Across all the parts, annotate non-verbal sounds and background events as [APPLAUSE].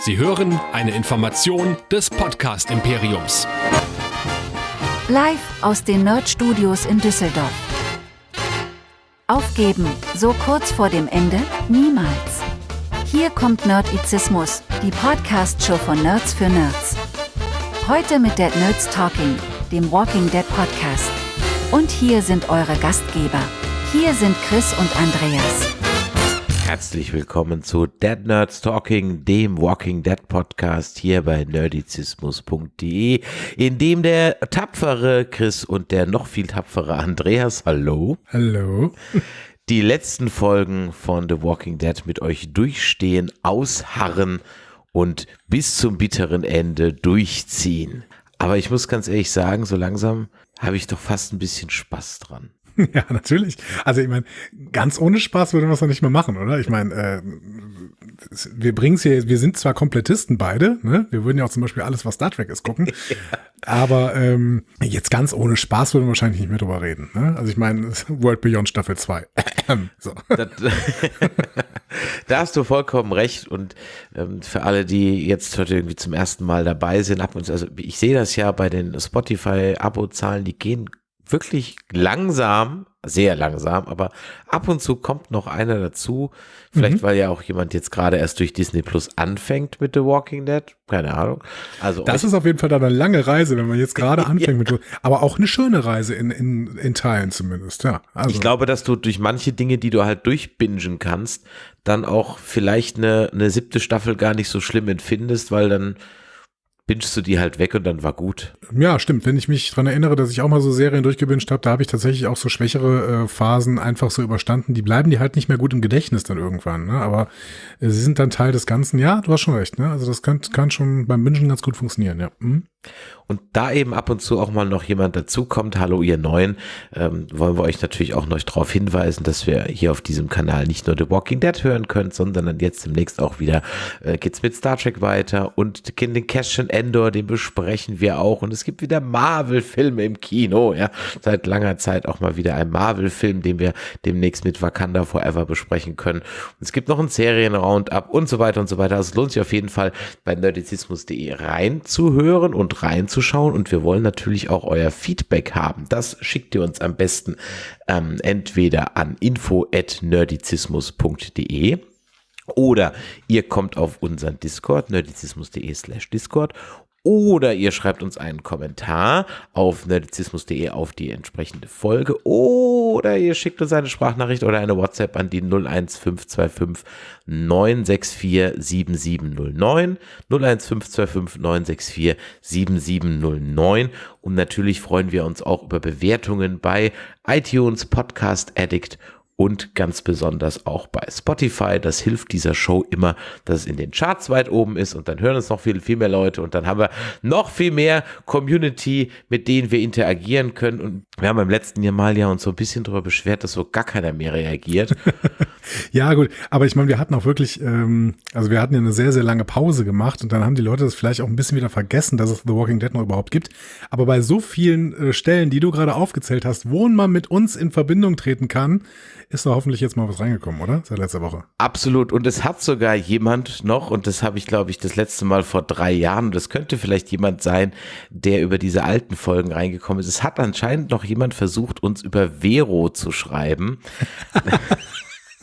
Sie hören eine Information des Podcast Imperiums. Live aus den Nerd Studios in Düsseldorf. Aufgeben, so kurz vor dem Ende, niemals. Hier kommt Nerdizismus, die Podcast-Show von Nerds für Nerds. Heute mit Dead Nerds Talking, dem Walking Dead Podcast. Und hier sind eure Gastgeber. Hier sind Chris und Andreas. Herzlich willkommen zu Dead Nerds Talking, dem Walking Dead Podcast hier bei nerdizismus.de, in dem der tapfere Chris und der noch viel tapfere Andreas, hallo, Hallo. [LAUGHS] die letzten Folgen von The Walking Dead mit euch durchstehen, ausharren und bis zum bitteren Ende durchziehen. Aber ich muss ganz ehrlich sagen, so langsam habe ich doch fast ein bisschen Spaß dran. [LAUGHS] Ja, natürlich. Also ich meine, ganz ohne Spaß würde man es doch nicht mehr machen, oder? Ich meine, äh, wir bringen es hier, wir sind zwar Komplettisten beide, ne? Wir würden ja auch zum Beispiel alles, was Star Trek ist, gucken. [LAUGHS] Aber ähm, jetzt ganz ohne Spaß würden wir wahrscheinlich nicht mehr drüber reden. Ne? Also ich meine, World Beyond Staffel 2. [LAUGHS] so. Das, da hast du vollkommen recht und ähm, für alle, die jetzt heute irgendwie zum ersten Mal dabei sind, ab und zu, also ich sehe das ja bei den Spotify-Abo-Zahlen, die gehen wirklich langsam, sehr langsam, aber ab und zu kommt noch einer dazu. Vielleicht, weil ja auch jemand jetzt gerade erst durch Disney Plus anfängt mit The Walking Dead. Keine Ahnung. Also Das ist auf jeden Fall dann eine lange Reise, wenn man jetzt gerade anfängt mit, aber auch eine schöne Reise in, in, in Teilen zumindest, ja. Also, Ich glaube, dass du durch manche Dinge, die du halt durchbingen kannst, dann auch vielleicht eine, eine siebte Staffel gar nicht so schlimm empfindest, weil dann bingst du die halt weg und dann war gut. Ja, stimmt. Wenn ich mich dran erinnere, dass ich auch mal so Serien durchgebinscht habe, da habe ich tatsächlich auch so schwächere äh, Phasen einfach so überstanden. Die bleiben die halt nicht mehr gut im Gedächtnis dann irgendwann. Ne? Aber äh, sie sind dann Teil des Ganzen. Ja, du hast schon recht. Ne? Also das kann, kann schon beim Bingen ganz gut funktionieren. Ja. Hm? Und da eben ab und zu auch mal noch jemand dazukommt, hallo ihr Neuen, ähm, wollen wir euch natürlich auch noch darauf hinweisen, dass wir hier auf diesem Kanal nicht nur The Walking Dead hören könnt, sondern dann jetzt demnächst auch wieder äh, geht's mit Star Trek weiter und den Cassian Endor, den besprechen wir auch und es gibt wieder Marvel-Filme im Kino, ja, seit langer Zeit auch mal wieder ein Marvel-Film, den wir demnächst mit Wakanda Forever besprechen können. Und es gibt noch ein Serien-Roundup und so weiter und so weiter. Also es lohnt sich auf jeden Fall bei nerdizismus.de reinzuhören und reinzuschauen und wir wollen natürlich auch euer Feedback haben. Das schickt ihr uns am besten ähm, entweder an info@nerdizismus.de oder ihr kommt auf unseren Discord, nerdizismus.de slash Discord. Oder ihr schreibt uns einen Kommentar auf nerdizismus.de auf die entsprechende Folge. Oder ihr schickt uns eine Sprachnachricht oder eine WhatsApp an die 01525 964 7709. 01525 964 7709. Und natürlich freuen wir uns auch über Bewertungen bei iTunes, Podcast Addict ganz besonders auch bei Spotify. Das hilft dieser Show immer, dass es in den Charts weit oben ist und dann hören uns noch viel, viel mehr Leute und dann haben wir noch viel mehr Community, mit denen wir interagieren können. Und wir haben beim letzten Jahr mal ja uns so ein bisschen darüber beschwert, dass so gar keiner mehr reagiert. [LAUGHS] Ja, gut. Aber ich meine, wir hatten auch wirklich, ähm, also wir hatten ja eine sehr, sehr lange Pause gemacht und dann haben die Leute das vielleicht auch ein bisschen wieder vergessen, dass es The Walking Dead noch überhaupt gibt. Aber bei so vielen äh, Stellen, die du gerade aufgezählt hast, wo man mit uns in Verbindung treten kann, ist da hoffentlich jetzt mal was reingekommen, oder? Seit letzter Woche. Absolut. Und es hat sogar jemand noch, und das habe ich, glaube ich, das letzte Mal vor drei Jahren, und das könnte vielleicht jemand sein, der über diese alten Folgen reingekommen ist. Es hat anscheinend noch jemand versucht, uns über Vero zu schreiben. [LAUGHS]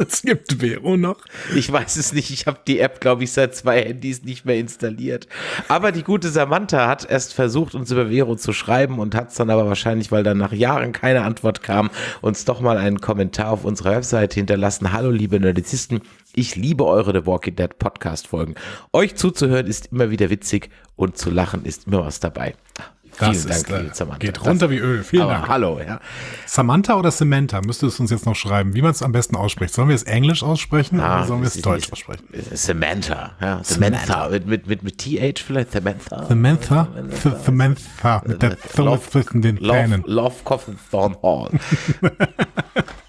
Es gibt Vero noch. Ich weiß es nicht. Ich habe die App, glaube ich, seit zwei Handys nicht mehr installiert. Aber die gute Samantha hat erst versucht, uns über Vero zu schreiben und hat es dann aber wahrscheinlich, weil dann nach Jahren keine Antwort kam, uns doch mal einen Kommentar auf unserer Webseite hinterlassen. Hallo, liebe Nerdizisten. Ich liebe eure The Walking Dead Podcast Folgen. Euch zuzuhören ist immer wieder witzig und zu lachen ist immer was dabei. Vielen Das Dank, ist, äh, liebe Samantha. geht runter wie Öl. Vielen Dank. hallo, ja. Samantha oder Samantha? Müsstest du uns jetzt noch schreiben, wie man es am besten ausspricht. Sollen wir es Englisch aussprechen Ah, oder sollen wir es das ist Deutsch nicht- aussprechen? Samantha, ja. Samantha. Mit, mit, mit, mit TH vielleicht, Samantha. Samantha? Th- Samantha. Mit der Love- zwischen den Love, Zähnen. Love Coffin Thorn Hall. [LAUGHS] [LAUGHS]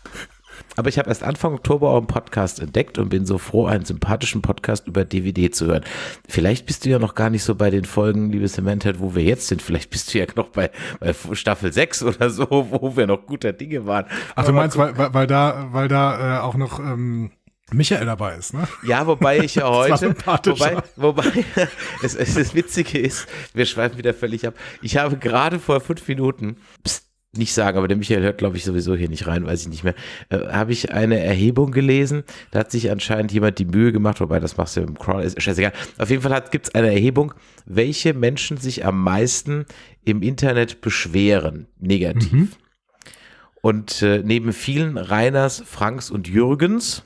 Aber ich habe erst Anfang Oktober euren Podcast entdeckt und bin so froh, einen sympathischen Podcast über DVD zu hören. Vielleicht bist du ja noch gar nicht so bei den Folgen, liebe Samantha, wo wir jetzt sind. Vielleicht bist du ja noch bei, bei Staffel 6 oder so, wo wir noch guter Dinge waren. Ach, du meinst, weil, weil, weil da, weil da äh, auch noch ähm, Michael dabei ist, ne? Ja, wobei ich ja [LAUGHS] heute, wobei, wobei [LAUGHS] es, es, das Witzige ist, wir schweifen wieder völlig ab. Ich habe gerade vor fünf Minuten, pst, nicht sagen, aber der Michael hört, glaube ich, sowieso hier nicht rein, weiß ich nicht mehr, äh, habe ich eine Erhebung gelesen. Da hat sich anscheinend jemand die Mühe gemacht, wobei das machst du im Crawl, ist scheißegal. Auf jeden Fall gibt es eine Erhebung, welche Menschen sich am meisten im Internet beschweren, negativ. Und äh, neben vielen Reiners, Franks und Jürgens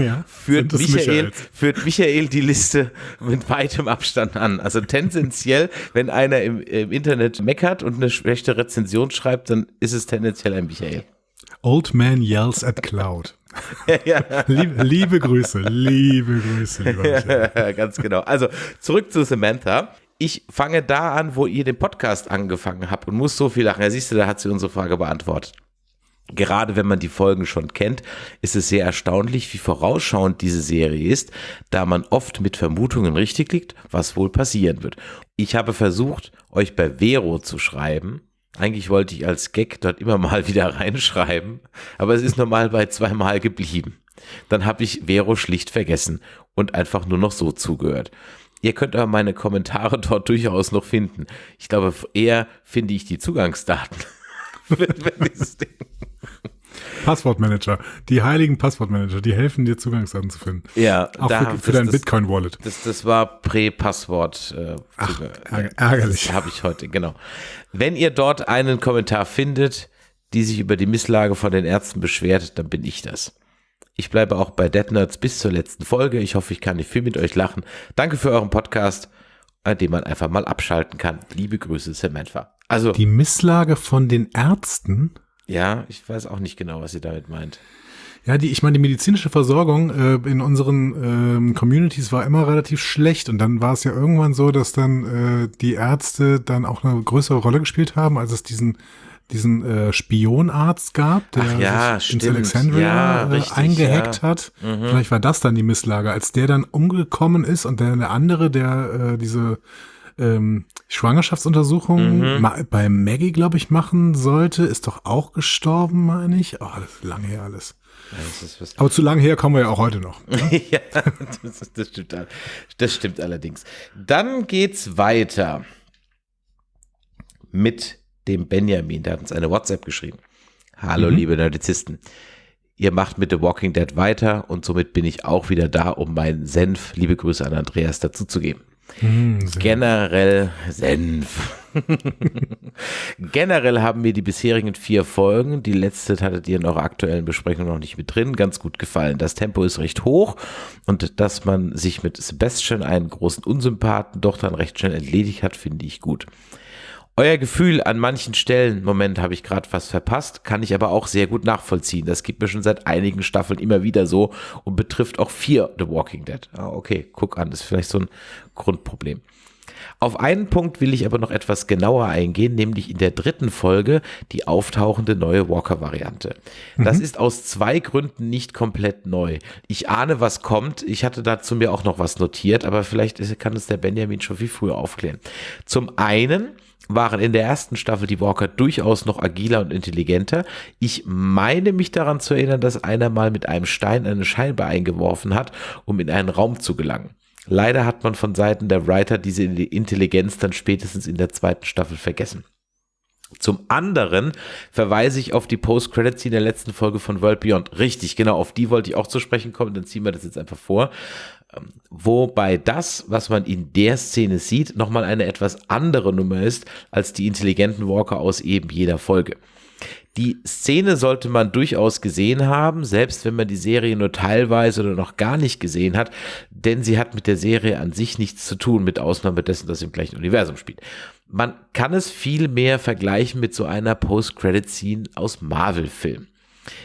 Ja. führt Michael, führt Michael die Liste mit weitem Abstand an. Also tendenziell, wenn einer im, im Internet meckert und eine schlechte Rezension schreibt, dann ist es tendenziell ein Michael. Old Man Yells at Cloud. [LAUGHS] ja, Liebe, liebe Grüße, liebe Grüße, lieber [LAUGHS] Michael. ganz genau. Also zurück zu Samantha. Ich fange da an, wo ihr den Podcast angefangen habt und muss so viel lachen. Ja, siehst du, da hat sie unsere Frage beantwortet. Gerade wenn man die Folgen schon kennt, ist es sehr erstaunlich, wie vorausschauend diese Serie ist, da man oft mit Vermutungen richtig liegt, was wohl passieren wird. Ich habe versucht, euch bei Vero zu schreiben. Eigentlich wollte ich als Gag dort immer mal wieder reinschreiben, aber es ist normal bei zweimal geblieben. Dann habe ich Vero schlicht vergessen und einfach nur noch so zugehört. Ihr könnt aber meine Kommentare dort durchaus noch finden. Ich glaube, eher finde ich die Zugangsdaten. [LAUGHS] für, dieses Ding. [LAUGHS] Passwortmanager. Die heiligen Passwortmanager, die helfen dir Zugangsdaten zu finden. Ja, Auch da- für, das- für dein das- Bitcoin-Wallet. Das, das war Prä-Passwort. Äh, Ach, ärgerlich. Habe ich heute, genau. Wenn ihr dort einen Kommentar findet, die sich über die Misslage von den Ärzten beschwert, dann bin ich das. Ich bleibe auch bei Dead Nerds bis zur letzten Folge. Ich hoffe, ich kann nicht viel mit euch lachen. Danke für euren Podcast, an dem man einfach mal abschalten kann. Liebe Grüße, Samantha. Also, Die Misslage von den Ärzten. Ja, ich weiß auch nicht genau, was sie damit meint. Ja, die, ich meine, die medizinische Versorgung äh, in unseren ähm, Communities war immer relativ schlecht und dann war es ja irgendwann so, dass dann äh, die Ärzte dann auch eine größere Rolle gespielt haben, als es diesen diesen äh, Spionarzt gab, der Ach ja, sich ins. Alexandria Ja, äh, richtig, eingehackt ja. Mhm. hat. Vielleicht war das dann die Misslage, als der dann umgekommen ist und der, der andere, der äh, diese ähm, Schwangerschaftsuntersuchung Mhm. ma bei Maggie, glaube ich, machen sollte, ist doch auch gestorben, meine ich. Oh, das ist lange her alles. Ja, ist Aber zu lange her kommen wir ja auch heute noch. [LAUGHS] ja, das, das, stimmt, das stimmt allerdings. Dann geht's weiter mit dem Benjamin. Der hat uns eine WhatsApp geschrieben. Hallo, liebe Nerdizisten. Ihr macht mit The Walking Dead weiter und somit bin ich auch wieder da, um meinen Senf, liebe Grüße an Andreas, dazuzugeben. Generell Senf. Generell haben mir die bisherigen vier Folgen, die letzte hattet ihr in eurer aktuellen Besprechung noch nicht mit drin, ganz gut gefallen. Das Tempo ist recht hoch und dass man sich mit Sebastian, einen großen Unsympathen, doch dann recht schnell entledigt hat, finde ich gut. Euer Gefühl an manchen Stellen, Moment, habe ich gerade was verpasst, kann ich aber auch sehr gut nachvollziehen. Das gibt mir schon seit einigen Staffeln immer wieder so und betrifft auch vier The Walking Dead. Ah, okay, guck an, das ist vielleicht so ein Grundproblem. Auf einen Punkt will ich aber noch etwas genauer eingehen, nämlich in der dritten Folge die auftauchende neue Walker-Variante. Das ist aus zwei Gründen nicht komplett neu. Ich ahne, was kommt. Ich hatte dazu mir auch noch was notiert, aber vielleicht kann es der Benjamin schon viel früher aufklären. Zum einen waren in der ersten Staffel die Walker durchaus noch agiler und intelligenter. Ich meine mich daran zu erinnern, dass einer mal mit einem Stein eine Scheibe eingeworfen hat, um in einen Raum zu gelangen. Leider hat man von Seiten der Writer diese Intelligenz dann spätestens in der zweiten Staffel vergessen. Zum anderen verweise ich auf die Post-Credit-Scene der letzten Folge von World Beyond. Richtig, genau, auf die wollte ich auch zu sprechen kommen, dann ziehen wir das jetzt einfach vor. Ähm, Wobei das, was man in der Szene sieht, nochmal eine etwas andere Nummer ist als die intelligenten Walker aus eben jeder Folge. Die Szene sollte man durchaus gesehen haben, selbst wenn man die Serie nur teilweise oder noch gar nicht gesehen hat, denn sie hat mit der Serie an sich nichts zu tun, mit Ausnahme dessen, dass sie im gleichen Universum spielt. Man kann es viel mehr vergleichen mit so einer Post-Credit-Scene aus Marvel-Filmen.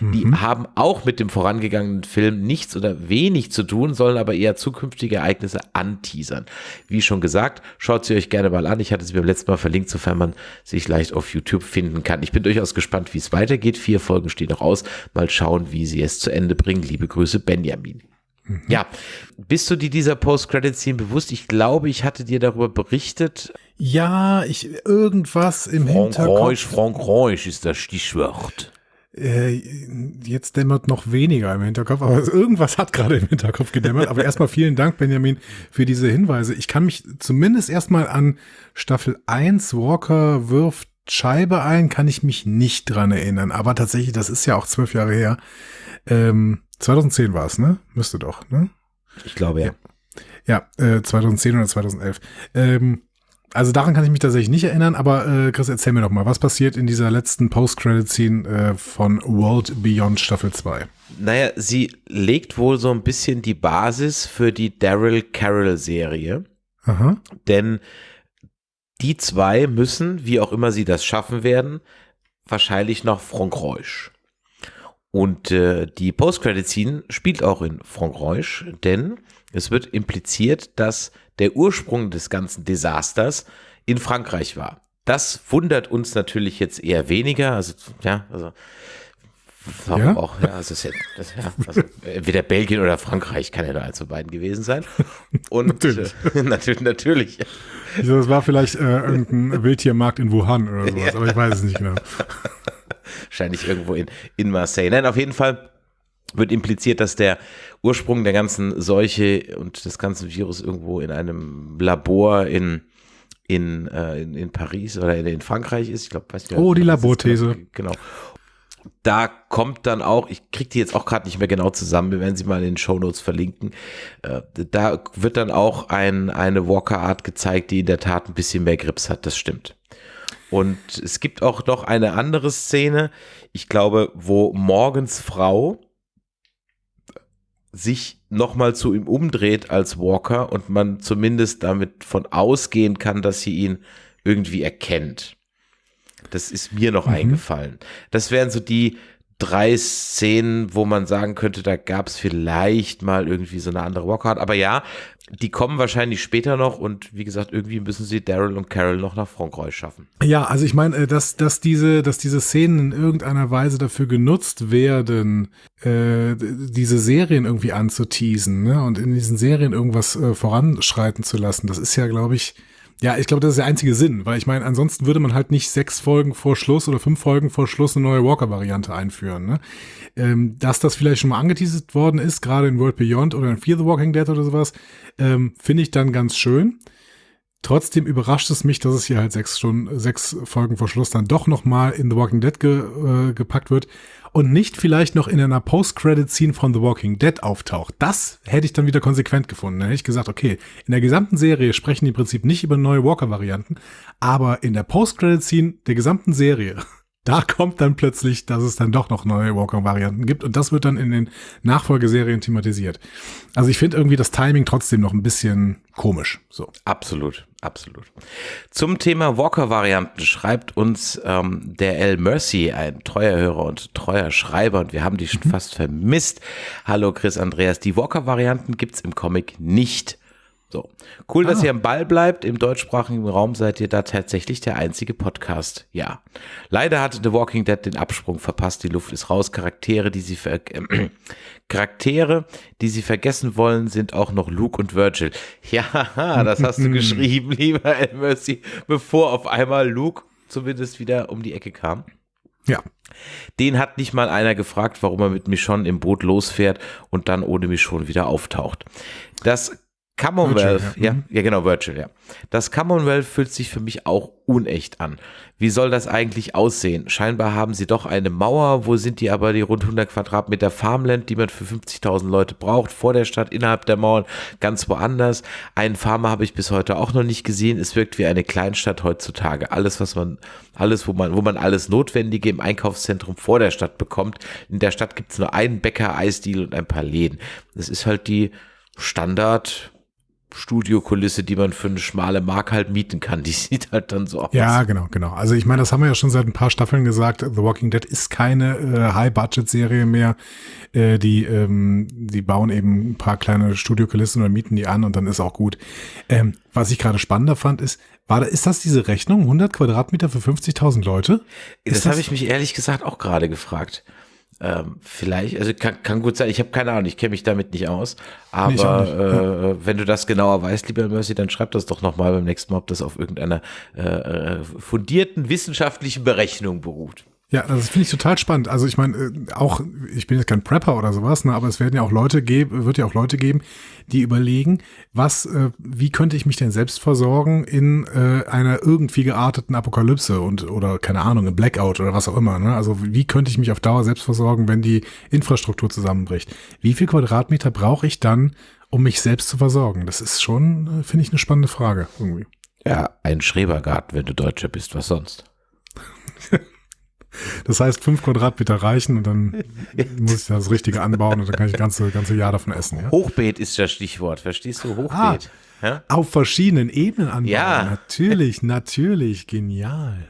Die haben auch mit dem vorangegangenen Film nichts oder wenig zu tun, sollen aber eher zukünftige Ereignisse anteasern. Wie schon gesagt, schaut sie euch gerne mal an. Ich hatte sie beim letzten Mal verlinkt, sofern man sich leicht auf YouTube finden kann. Ich bin durchaus gespannt, wie es weitergeht. Vier Folgen stehen noch aus. Mal schauen, wie sie es zu Ende bringen. Liebe Grüße, Benjamin. Ja, bist du dir dieser Post-Credit-Scene bewusst? Ich glaube, ich hatte dir darüber berichtet. Ja, ich irgendwas im Frankreich, Hinterkopf. Frankreich ist das Stichwort. Äh, jetzt dämmert noch weniger im Hinterkopf, aber [LAUGHS] irgendwas hat gerade im Hinterkopf gedämmert. Aber erstmal vielen Dank, Benjamin, für diese Hinweise. Ich kann mich zumindest erstmal an Staffel 1 Walker wirft Scheibe ein, kann ich mich nicht dran erinnern. Aber tatsächlich, das ist ja auch zwölf Jahre her. Ähm, 2010 war es, ne? Müsste doch, ne? Ich glaube ja. Ja, äh, 2010 oder 2011. Ähm, also daran kann ich mich tatsächlich nicht erinnern, aber äh, Chris, erzähl mir doch mal, was passiert in dieser letzten Post-Credit-Scene äh, von World Beyond Staffel 2? Naja, sie legt wohl so ein bisschen die Basis für die Daryl Carroll-Serie. Aha. Denn die zwei müssen, wie auch immer sie das schaffen werden, wahrscheinlich nach Frankreich. Und äh, die Post-Credit-Scene spielt auch in Frankreich, denn es wird impliziert, dass der Ursprung des ganzen Desasters in Frankreich war. Das wundert uns natürlich jetzt eher weniger. Also, ja, also Warum ja? auch, ja, also, ja, das, ja, also entweder Belgien oder Frankreich kann ja nur eins von beiden gewesen sein. Und natürlich, [LAUGHS] äh, natürlich, [LAUGHS] natürlich. Also das war vielleicht äh, irgendein [LAUGHS] Wildtiermarkt in Wuhan oder sowas, aber ich weiß es nicht genau. Wahrscheinlich irgendwo in, in Marseille. Nein, auf jeden Fall wird impliziert, dass der Ursprung der ganzen Seuche und des ganzen Virus irgendwo in einem Labor in in, äh, in, in Paris oder in, in Frankreich ist. Ich glaube, weiß nicht. Oh, die Laborthese. Genau da kommt dann auch, ich kriege die jetzt auch gerade nicht mehr genau zusammen, wir werden sie mal in den Show Notes verlinken. Äh, da wird dann auch ein, eine Walker-Art gezeigt, die in der Tat ein bisschen mehr Grips hat, das stimmt. Und es gibt auch noch eine andere Szene, ich glaube, wo Morgens Frau sich nochmal zu ihm umdreht als Walker und man zumindest damit von ausgehen kann, dass sie ihn irgendwie erkennt. Das ist mir noch mhm. eingefallen. Das wären so die drei Szenen, wo man sagen könnte, da gab es vielleicht mal irgendwie so eine andere Walkout. Aber ja, die kommen wahrscheinlich später noch und wie gesagt, irgendwie müssen sie Daryl und Carol noch nach Frankreich schaffen. Ja, also ich meine, äh, dass, dass, diese, dass diese Szenen in irgendeiner Weise dafür genutzt werden, äh, diese Serien irgendwie anzuteasen ne? und in diesen Serien irgendwas äh, voranschreiten zu lassen, das ist ja, glaube ich, ja, ich glaube, das ist der einzige Sinn, weil ich meine, ansonsten würde man halt nicht sechs Folgen vor Schluss oder fünf Folgen vor Schluss eine neue Walker-Variante einführen. Ne? Ähm, dass das vielleicht schon mal angeteasert worden ist, gerade in World Beyond oder in Fear the Walking Dead oder sowas, ähm, finde ich dann ganz schön. Trotzdem überrascht es mich, dass es hier halt sechs Stunden, sechs Folgen vor Schluss dann doch nochmal in The Walking Dead ge, äh, gepackt wird und nicht vielleicht noch in einer Post-Credit-Scene von The Walking Dead auftaucht. Das hätte ich dann wieder konsequent gefunden. Dann hätte ich gesagt, okay, in der gesamten Serie sprechen die im Prinzip nicht über neue Walker-Varianten, aber in der Post-Credit-Scene der gesamten Serie da kommt dann plötzlich, dass es dann doch noch neue Walker-Varianten gibt und das wird dann in den Nachfolgeserien thematisiert. Also ich finde irgendwie das Timing trotzdem noch ein bisschen komisch. So. Absolut, absolut. Zum Thema Walker-Varianten schreibt uns ähm, der L. Mercy, ein treuer Hörer und treuer Schreiber und wir haben die schon mhm. fast vermisst. Hallo Chris Andreas, die Walker-Varianten gibt's im Comic nicht. So. Cool, ah. dass ihr am Ball bleibt. Im deutschsprachigen Raum seid ihr da tatsächlich der einzige Podcast. Ja. Leider hatte The Walking Dead den Absprung verpasst. Die Luft ist raus. Charaktere, die sie ver äh, [CLEARS THROAT] Charaktere, die sie vergessen wollen, sind auch noch Luke und Virgil. [LAUGHS] Ja, das hast du [LAUGHS] geschrieben, lieber El Mercy, bevor auf einmal Luke zumindest wieder um die Ecke kam. Ja. Den hat nicht mal einer gefragt, warum er mit Michonne im Boot losfährt und dann ohne Michonne wieder auftaucht. Das Commonwealth, Virtual, ja. ja, mhm. ja, genau, Virtual, ja. Das Commonwealth fühlt sich für mich auch unecht an. Wie soll das eigentlich aussehen? Scheinbar haben sie doch eine Mauer. Wo sind die aber die rund 100 Quadratmeter Farmland, die man für 50.000 Leute braucht? Vor der Stadt, innerhalb der Mauern, ganz woanders. Einen Farmer habe ich bis heute auch noch nicht gesehen. Es wirkt wie eine Kleinstadt heutzutage. Alles, was man, alles, wo man, wo man alles Notwendige im Einkaufszentrum vor der Stadt bekommt. In der Stadt gibt es nur einen Bäcker, Eisdiel und ein paar Läden. Das ist halt die Standard Studiokulisse, die man für eine schmale Mark halt mieten kann. Die [LAUGHS] sieht halt dann so aus. Ja, genau, genau. Also ich meine, das haben wir ja schon seit ein paar Staffeln gesagt. The Walking Dead ist keine äh, High-Budget-Serie mehr. Äh, die, ähm, die bauen eben ein paar kleine Studiokulissen oder mieten die an und dann ist auch gut. Ähm, was ich gerade spannender fand, ist, war da, ist das diese Rechnung? 100 Quadratmeter für 50.000 Leute? Ist das habe ich mich ehrlich gesagt auch gerade gefragt. Ähm, vielleicht, also kann, kann gut sein, ich habe keine Ahnung, ich kenne mich damit nicht aus. Aber nicht. Äh, wenn du das genauer weißt, lieber Mercy, dann schreib das doch nochmal beim nächsten Mal, ob das auf irgendeiner äh, äh fundierten wissenschaftlichen Berechnung beruht. Ja, das finde ich total spannend. Also ich meine, äh, auch, ich bin jetzt kein Prepper oder sowas, ne, aber es werden ja auch Leute geben, wird ja auch Leute geben, die überlegen, was, äh, wie könnte ich mich denn selbst versorgen in äh, einer irgendwie gearteten Apokalypse und oder keine Ahnung, im Blackout oder was auch immer. Ne? Also wie könnte ich mich auf Dauer selbst versorgen, wenn die Infrastruktur zusammenbricht? Wie viel Quadratmeter brauche ich dann, um mich selbst zu versorgen? Das ist schon, äh, finde ich, eine spannende Frage irgendwie. Ja, ein Schrebergarten, wenn du Deutscher bist, was sonst? Das heißt, fünf Quadratmeter reichen und dann muss ich das Richtige anbauen und dann kann ich das ganze, ganze Jahr davon essen. Ja? Hochbeet ist das Stichwort, verstehst du? Hochbeet. Ah, ja? Auf verschiedenen Ebenen anbauen. Ja. Natürlich, natürlich, genial.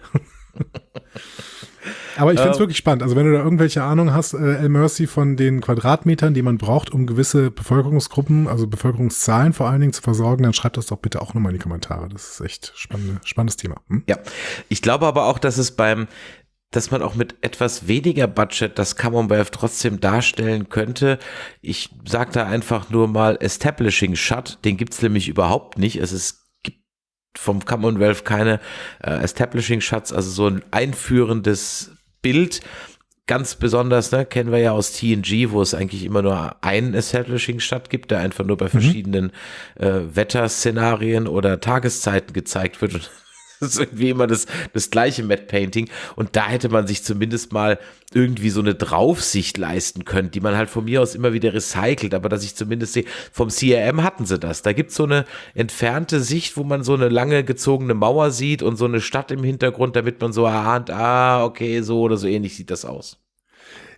Aber ich finde es ähm, wirklich spannend. Also wenn du da irgendwelche Ahnung hast, äh, El Mercy, von den Quadratmetern, die man braucht, um gewisse Bevölkerungsgruppen, also Bevölkerungszahlen vor allen Dingen zu versorgen, dann schreibt das doch bitte auch nochmal in die Kommentare. Das ist echt spannende, spannendes Thema. Hm? Ja, ich glaube aber auch, dass es beim dass man auch mit etwas weniger Budget das Commonwealth trotzdem darstellen könnte. Ich sage da einfach nur mal Establishing Shut, den gibt's nämlich überhaupt nicht. Es ist vom Commonwealth keine äh, Establishing Shots, also so ein einführendes Bild. Ganz besonders, ne, kennen wir ja aus TNG, wo es eigentlich immer nur einen Establishing Shot gibt, der einfach nur bei mhm. verschiedenen äh, Wetterszenarien oder Tageszeiten gezeigt wird. Und [LAUGHS] Das ist irgendwie immer das, das gleiche Matte Painting. Und da hätte man sich zumindest mal irgendwie so eine Draufsicht leisten können, die man halt von mir aus immer wieder recycelt. Aber dass ich zumindest sehe, vom CRM hatten sie das. Da gibt es so eine entfernte Sicht, wo man so eine lange gezogene Mauer sieht und so eine Stadt im Hintergrund, damit man so erahnt, ah, okay, so oder so ähnlich sieht das aus.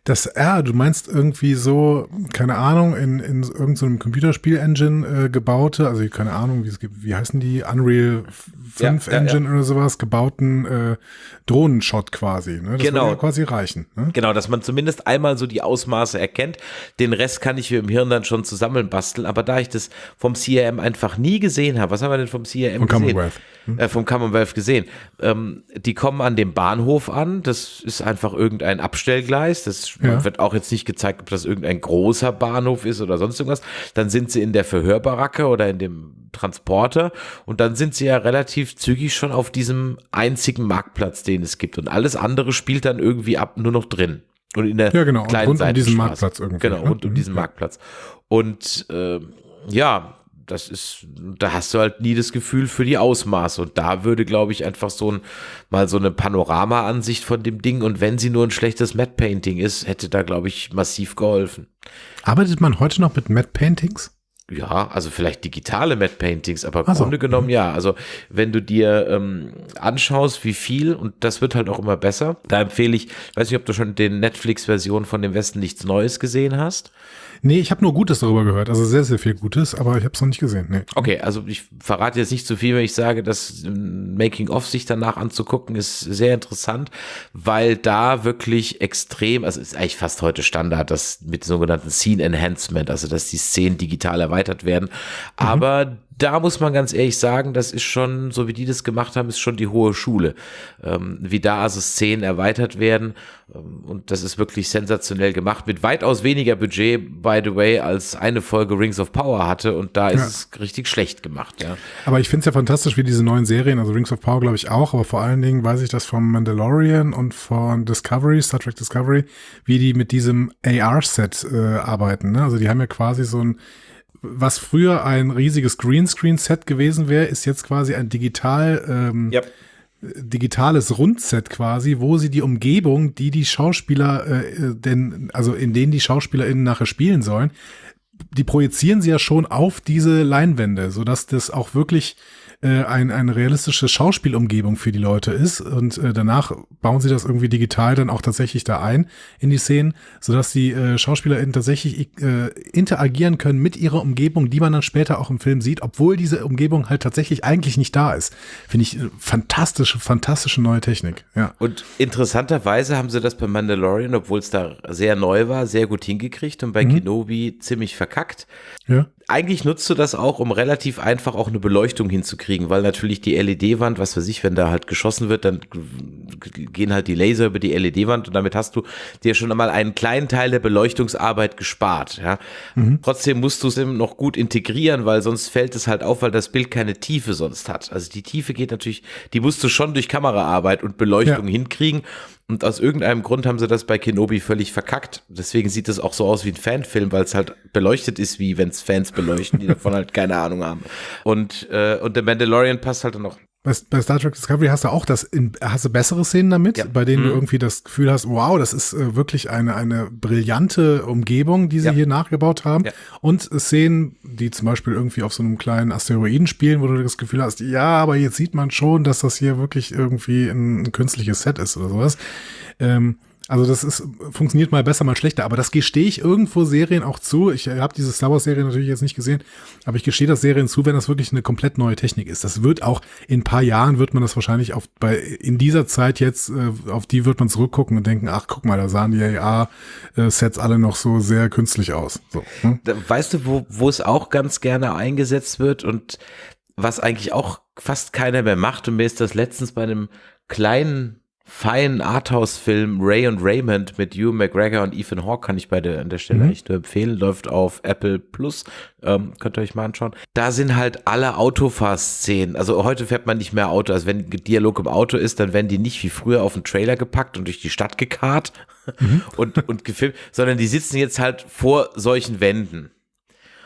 Das R, du meinst irgendwie so, keine Ahnung, in, in irgendeinem so Computerspiel-Engine äh, gebaute, also keine Ahnung, wie es gibt, wie heißen die, Unreal 5 ja, Engine ja, ja. oder sowas, gebauten äh, Drohnenshot quasi. Ne? Das genau. Ja quasi reichen. Ne? Genau, dass man zumindest einmal so die Ausmaße erkennt. Den Rest kann ich mir im Hirn dann schon zusammenbasteln, aber da ich das vom CRM einfach nie gesehen habe, was haben wir denn vom CRM vom gesehen? Commonwealth. Hm? Äh, vom Commonwealth gesehen. Ähm, die kommen an dem Bahnhof an, das ist einfach irgendein Abstellgleis, das ja. wird auch jetzt nicht gezeigt, ob das irgendein großer Bahnhof ist oder sonst irgendwas. Dann sind sie in der Verhörbaracke oder in dem Transporter und dann sind sie ja relativ zügig schon auf diesem einzigen Marktplatz, den es gibt und alles andere spielt dann irgendwie ab nur noch drin. Und in der ja, genau. kleinen rund um diesen Marktplatz irgendwie. Genau, rund um mhm. diesen Marktplatz. Und äh, ja, das ist, da hast du halt nie das Gefühl für die Ausmaße. Und da würde, glaube ich, einfach so ein, mal so eine Panorama-Ansicht von dem Ding. Und wenn sie nur ein schlechtes Matte Painting ist, hätte da, glaube ich, massiv geholfen. Arbeitet man heute noch mit Matte Paintings? Ja, also vielleicht digitale Matte Paintings, aber im so. Grunde genommen ja. Also wenn du dir ähm, anschaust, wie viel, und das wird halt auch immer besser, da empfehle ich, weiß nicht, ob du schon den Netflix-Version von dem Westen nichts Neues gesehen hast. Nee, ich habe nur Gutes darüber gehört, also sehr, sehr viel Gutes, aber ich habe es noch nicht gesehen. Nee. Okay, also ich verrate jetzt nicht zu viel, wenn ich sage, das Making-of sich danach anzugucken, ist sehr interessant, weil da wirklich extrem, also ist eigentlich fast heute Standard, das mit sogenannten Scene Enhancement, also dass die Szenen digital erweitert werden, mhm. Da muss man ganz ehrlich sagen, das ist schon, so wie die das gemacht haben, ist schon die hohe Schule. Ähm, wie da also Szenen erweitert werden. Ähm, und das ist wirklich sensationell gemacht. Mit weitaus weniger Budget, by the way, als eine Folge Rings of Power hatte. Und da ist ja. es richtig schlecht gemacht, ja. Aber ich finde es ja fantastisch, wie diese neuen Serien, also Rings of Power glaube ich auch, aber vor allen Dingen weiß ich das vom Mandalorian und von Discovery, Star Trek Discovery, wie die mit diesem AR-Set äh, arbeiten. Ne? Also die haben ja quasi so ein was früher ein riesiges Greenscreen-Set gewesen wäre, ist jetzt quasi ein digital, ähm, yep. digitales Rundset quasi, wo sie die Umgebung, die die Schauspieler, äh, denn, also in denen die SchauspielerInnen nachher spielen sollen, die projizieren sie ja schon auf diese Leinwände, sodass das auch wirklich äh, ein, eine realistische Schauspielumgebung für die Leute ist. Und äh, danach bauen sie das irgendwie digital dann auch tatsächlich da ein in die Szenen, sodass die äh, SchauspielerInnen tatsächlich äh, interagieren können mit ihrer Umgebung, die man dann später auch im Film sieht, obwohl diese Umgebung halt tatsächlich eigentlich nicht da ist. Finde ich äh, fantastische, fantastische neue Technik. Ja. Und interessanterweise haben sie das bei Mandalorian, obwohl es da sehr neu war, sehr gut hingekriegt und bei mhm. Kenobi ziemlich verkackt. Ja eigentlich nutzt du das auch, um relativ einfach auch eine Beleuchtung hinzukriegen, weil natürlich die LED-Wand, was weiß ich, wenn da halt geschossen wird, dann gehen halt die Laser über die LED-Wand und damit hast du dir schon einmal einen kleinen Teil der Beleuchtungsarbeit gespart. Ja. Mhm. Trotzdem musst du es eben noch gut integrieren, weil sonst fällt es halt auf, weil das Bild keine Tiefe sonst hat. Also die Tiefe geht natürlich, die musst du schon durch Kameraarbeit und Beleuchtung ja. hinkriegen. Und aus irgendeinem Grund haben sie das bei Kenobi völlig verkackt. Deswegen sieht es auch so aus wie ein Fanfilm, weil es halt beleuchtet ist, wie wenn es Fans beleuchten, die davon halt keine Ahnung haben. Und, äh, und der Mandalorian passt halt dann noch bei, bei Star Trek Discovery hast du auch das, in, hast du bessere Szenen damit, ja. bei denen mhm. du irgendwie das Gefühl hast, wow, das ist äh, wirklich eine, eine brillante Umgebung, die sie ja. hier nachgebaut haben. Ja. Und Szenen, die zum Beispiel irgendwie auf so einem kleinen Asteroiden spielen, wo du das Gefühl hast, ja, aber jetzt sieht man schon, dass das hier wirklich irgendwie ein, ein künstliches Set ist oder sowas. Ähm, also das ist funktioniert mal besser, mal schlechter, aber das gestehe ich irgendwo Serien auch zu. Ich habe diese Star Wars Serie natürlich jetzt nicht gesehen, aber ich gestehe das Serien zu, wenn das wirklich eine komplett neue Technik ist. Das wird auch in ein paar Jahren wird man das wahrscheinlich auf bei in dieser Zeit jetzt äh, auf die wird man zurückgucken und denken, ach guck mal, da sahen die AA Sets alle noch so sehr künstlich aus. So, hm? Weißt du, wo wo es auch ganz gerne eingesetzt wird und was eigentlich auch fast keiner mehr macht und mir ist das letztens bei einem kleinen feinen Arthouse-Film Ray und Raymond mit Hugh McGregor und Ethan Hawke kann ich beide an der Stelle mhm. echt nur empfehlen. Läuft auf Apple Plus. Ähm, könnt ihr euch mal anschauen. Da sind halt alle Autofahr-Szenen. Also heute fährt man nicht mehr Auto. Also wenn Dialog im Auto ist, dann werden die nicht wie früher auf den Trailer gepackt und durch die Stadt gekarrt [LAUGHS] mhm. und, und gefilmt, sondern die sitzen jetzt halt vor solchen Wänden.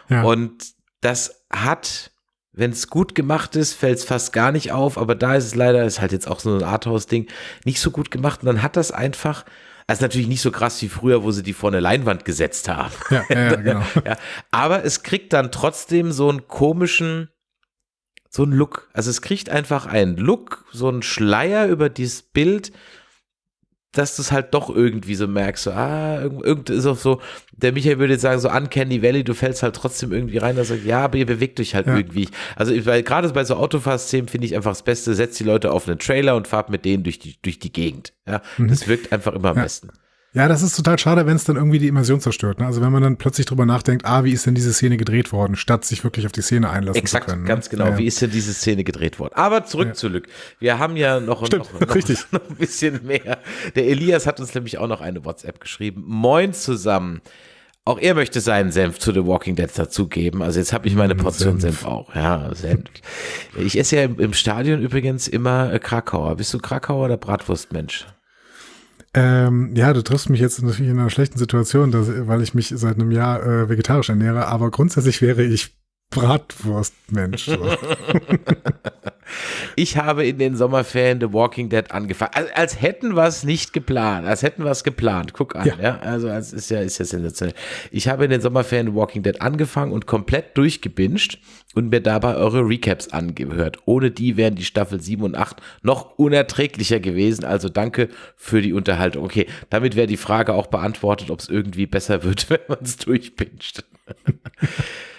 Ja. Und das hat wenn es gut gemacht ist, fällt es fast gar nicht auf, aber da ist es leider, ist halt jetzt auch so ein Arthouse-Ding, nicht so gut gemacht. Und dann hat das einfach, also natürlich nicht so krass wie früher, wo sie die vor eine Leinwand gesetzt haben. Ja, ja, genau. [LAUGHS] ja, aber es kriegt dann trotzdem so einen komischen, so einen Look. Also es kriegt einfach einen Look, so einen Schleier über dieses Bild, dass du es halt doch irgendwie so merkst, so, ah, irgend ist auch so, der Michael würde jetzt sagen, so Uncanny Valley, du fällst halt trotzdem irgendwie rein, dass sagt, ja, aber ihr bewegt euch halt ja. irgendwie. Also, weil gerade bei so Autofahrszenen finde ich einfach das Beste, setzt die Leute auf einen Trailer und fahrt mit denen durch die, durch die Gegend. Ja, mhm. das wirkt einfach immer am ja. besten. Ja, das ist total schade, wenn es dann irgendwie die Immersion zerstört. Ne? Also wenn man dann plötzlich drüber nachdenkt, ah, wie ist denn diese Szene gedreht worden, statt sich wirklich auf die Szene einlassen Exakt, zu können. Exakt, ne? ganz genau. Ja, Wie ist denn diese Szene gedreht worden? Aber zurück ja. zu Lück. Wir haben ja noch, Stimmt, noch, [LAUGHS] noch, richtig. [LAUGHS] noch ein bisschen mehr. Der Elias hat uns nämlich auch noch eine WhatsApp geschrieben. Moin zusammen. Auch er möchte seinen Senf zu The Walking Dead dazugeben. Also jetzt habe ich meine hm, Portion Senf. Senf. auch. Ja, Senf. Ich esse ja im Stadion übrigens immer äh, Krakauer. Bist du Krakauer oder Bratwurstmensch? Ähm, ja, du triffst mich jetzt natürlich in einer schlechten Situation, dass, weil ich mich seit einem Jahr äh, vegetarisch ernähre, aber grundsätzlich wäre ich Bratwurstmensch. [LAUGHS] Ich habe in den Sommerferien The Walking Dead angefangen. Als, als hätten wir es nicht geplant. Als hätten wir es geplant. Guck an, ja. ja. Also, als ist ja, ist ja sensationell. Ich habe in den Sommerferien The Walking Dead angefangen und komplett durchgebinged und mir dabei eure Recaps angehört. Ohne die wären die Staffel 7 und 8 noch unerträglicher gewesen. Also danke für die Unterhaltung. Okay, damit wäre die Frage auch beantwortet, ob es irgendwie besser wird, [LAUGHS] wenn man es durchpinscht. [LAUGHS]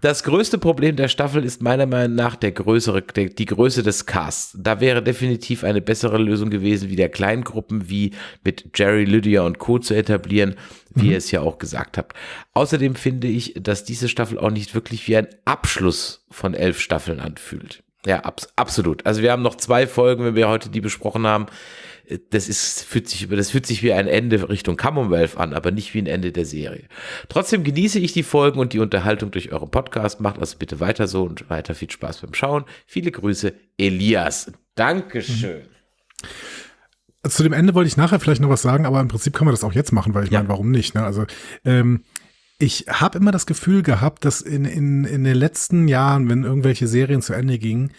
Das größte Problem der Staffel ist meiner Meinung nach der größere, der, die Größe des Casts. Da wäre definitiv eine bessere Lösung gewesen, wie der Kleingruppen wie mit Jerry, Lydia und Co. zu etablieren, wie mhm. ihr es ja auch gesagt habt. Außerdem finde ich, dass diese Staffel auch nicht wirklich wie ein Abschluss von elf Staffeln anfühlt. Ja, abs absolut. Also wir haben noch zwei Folgen, wenn wir heute die besprochen haben das ist, fühlt sich, das fühlt sich wie ein Ende Richtung Commonwealth an, aber nicht wie ein Ende der Serie. Trotzdem genieße ich die Folgen und die Unterhaltung durch euren Podcast. Macht also bitte weiter so und weiter viel Spaß beim Schauen. Viele Grüße, Elias. Dankeschön. Mhm. Zu dem Ende wollte ich nachher vielleicht noch was sagen, aber im Prinzip kann man das auch jetzt machen, weil ich ja. meine, warum nicht? Ne? Also ähm, ich habe immer das Gefühl gehabt, dass in, in, in den letzten Jahren, wenn irgendwelche Serien zu Ende gingen,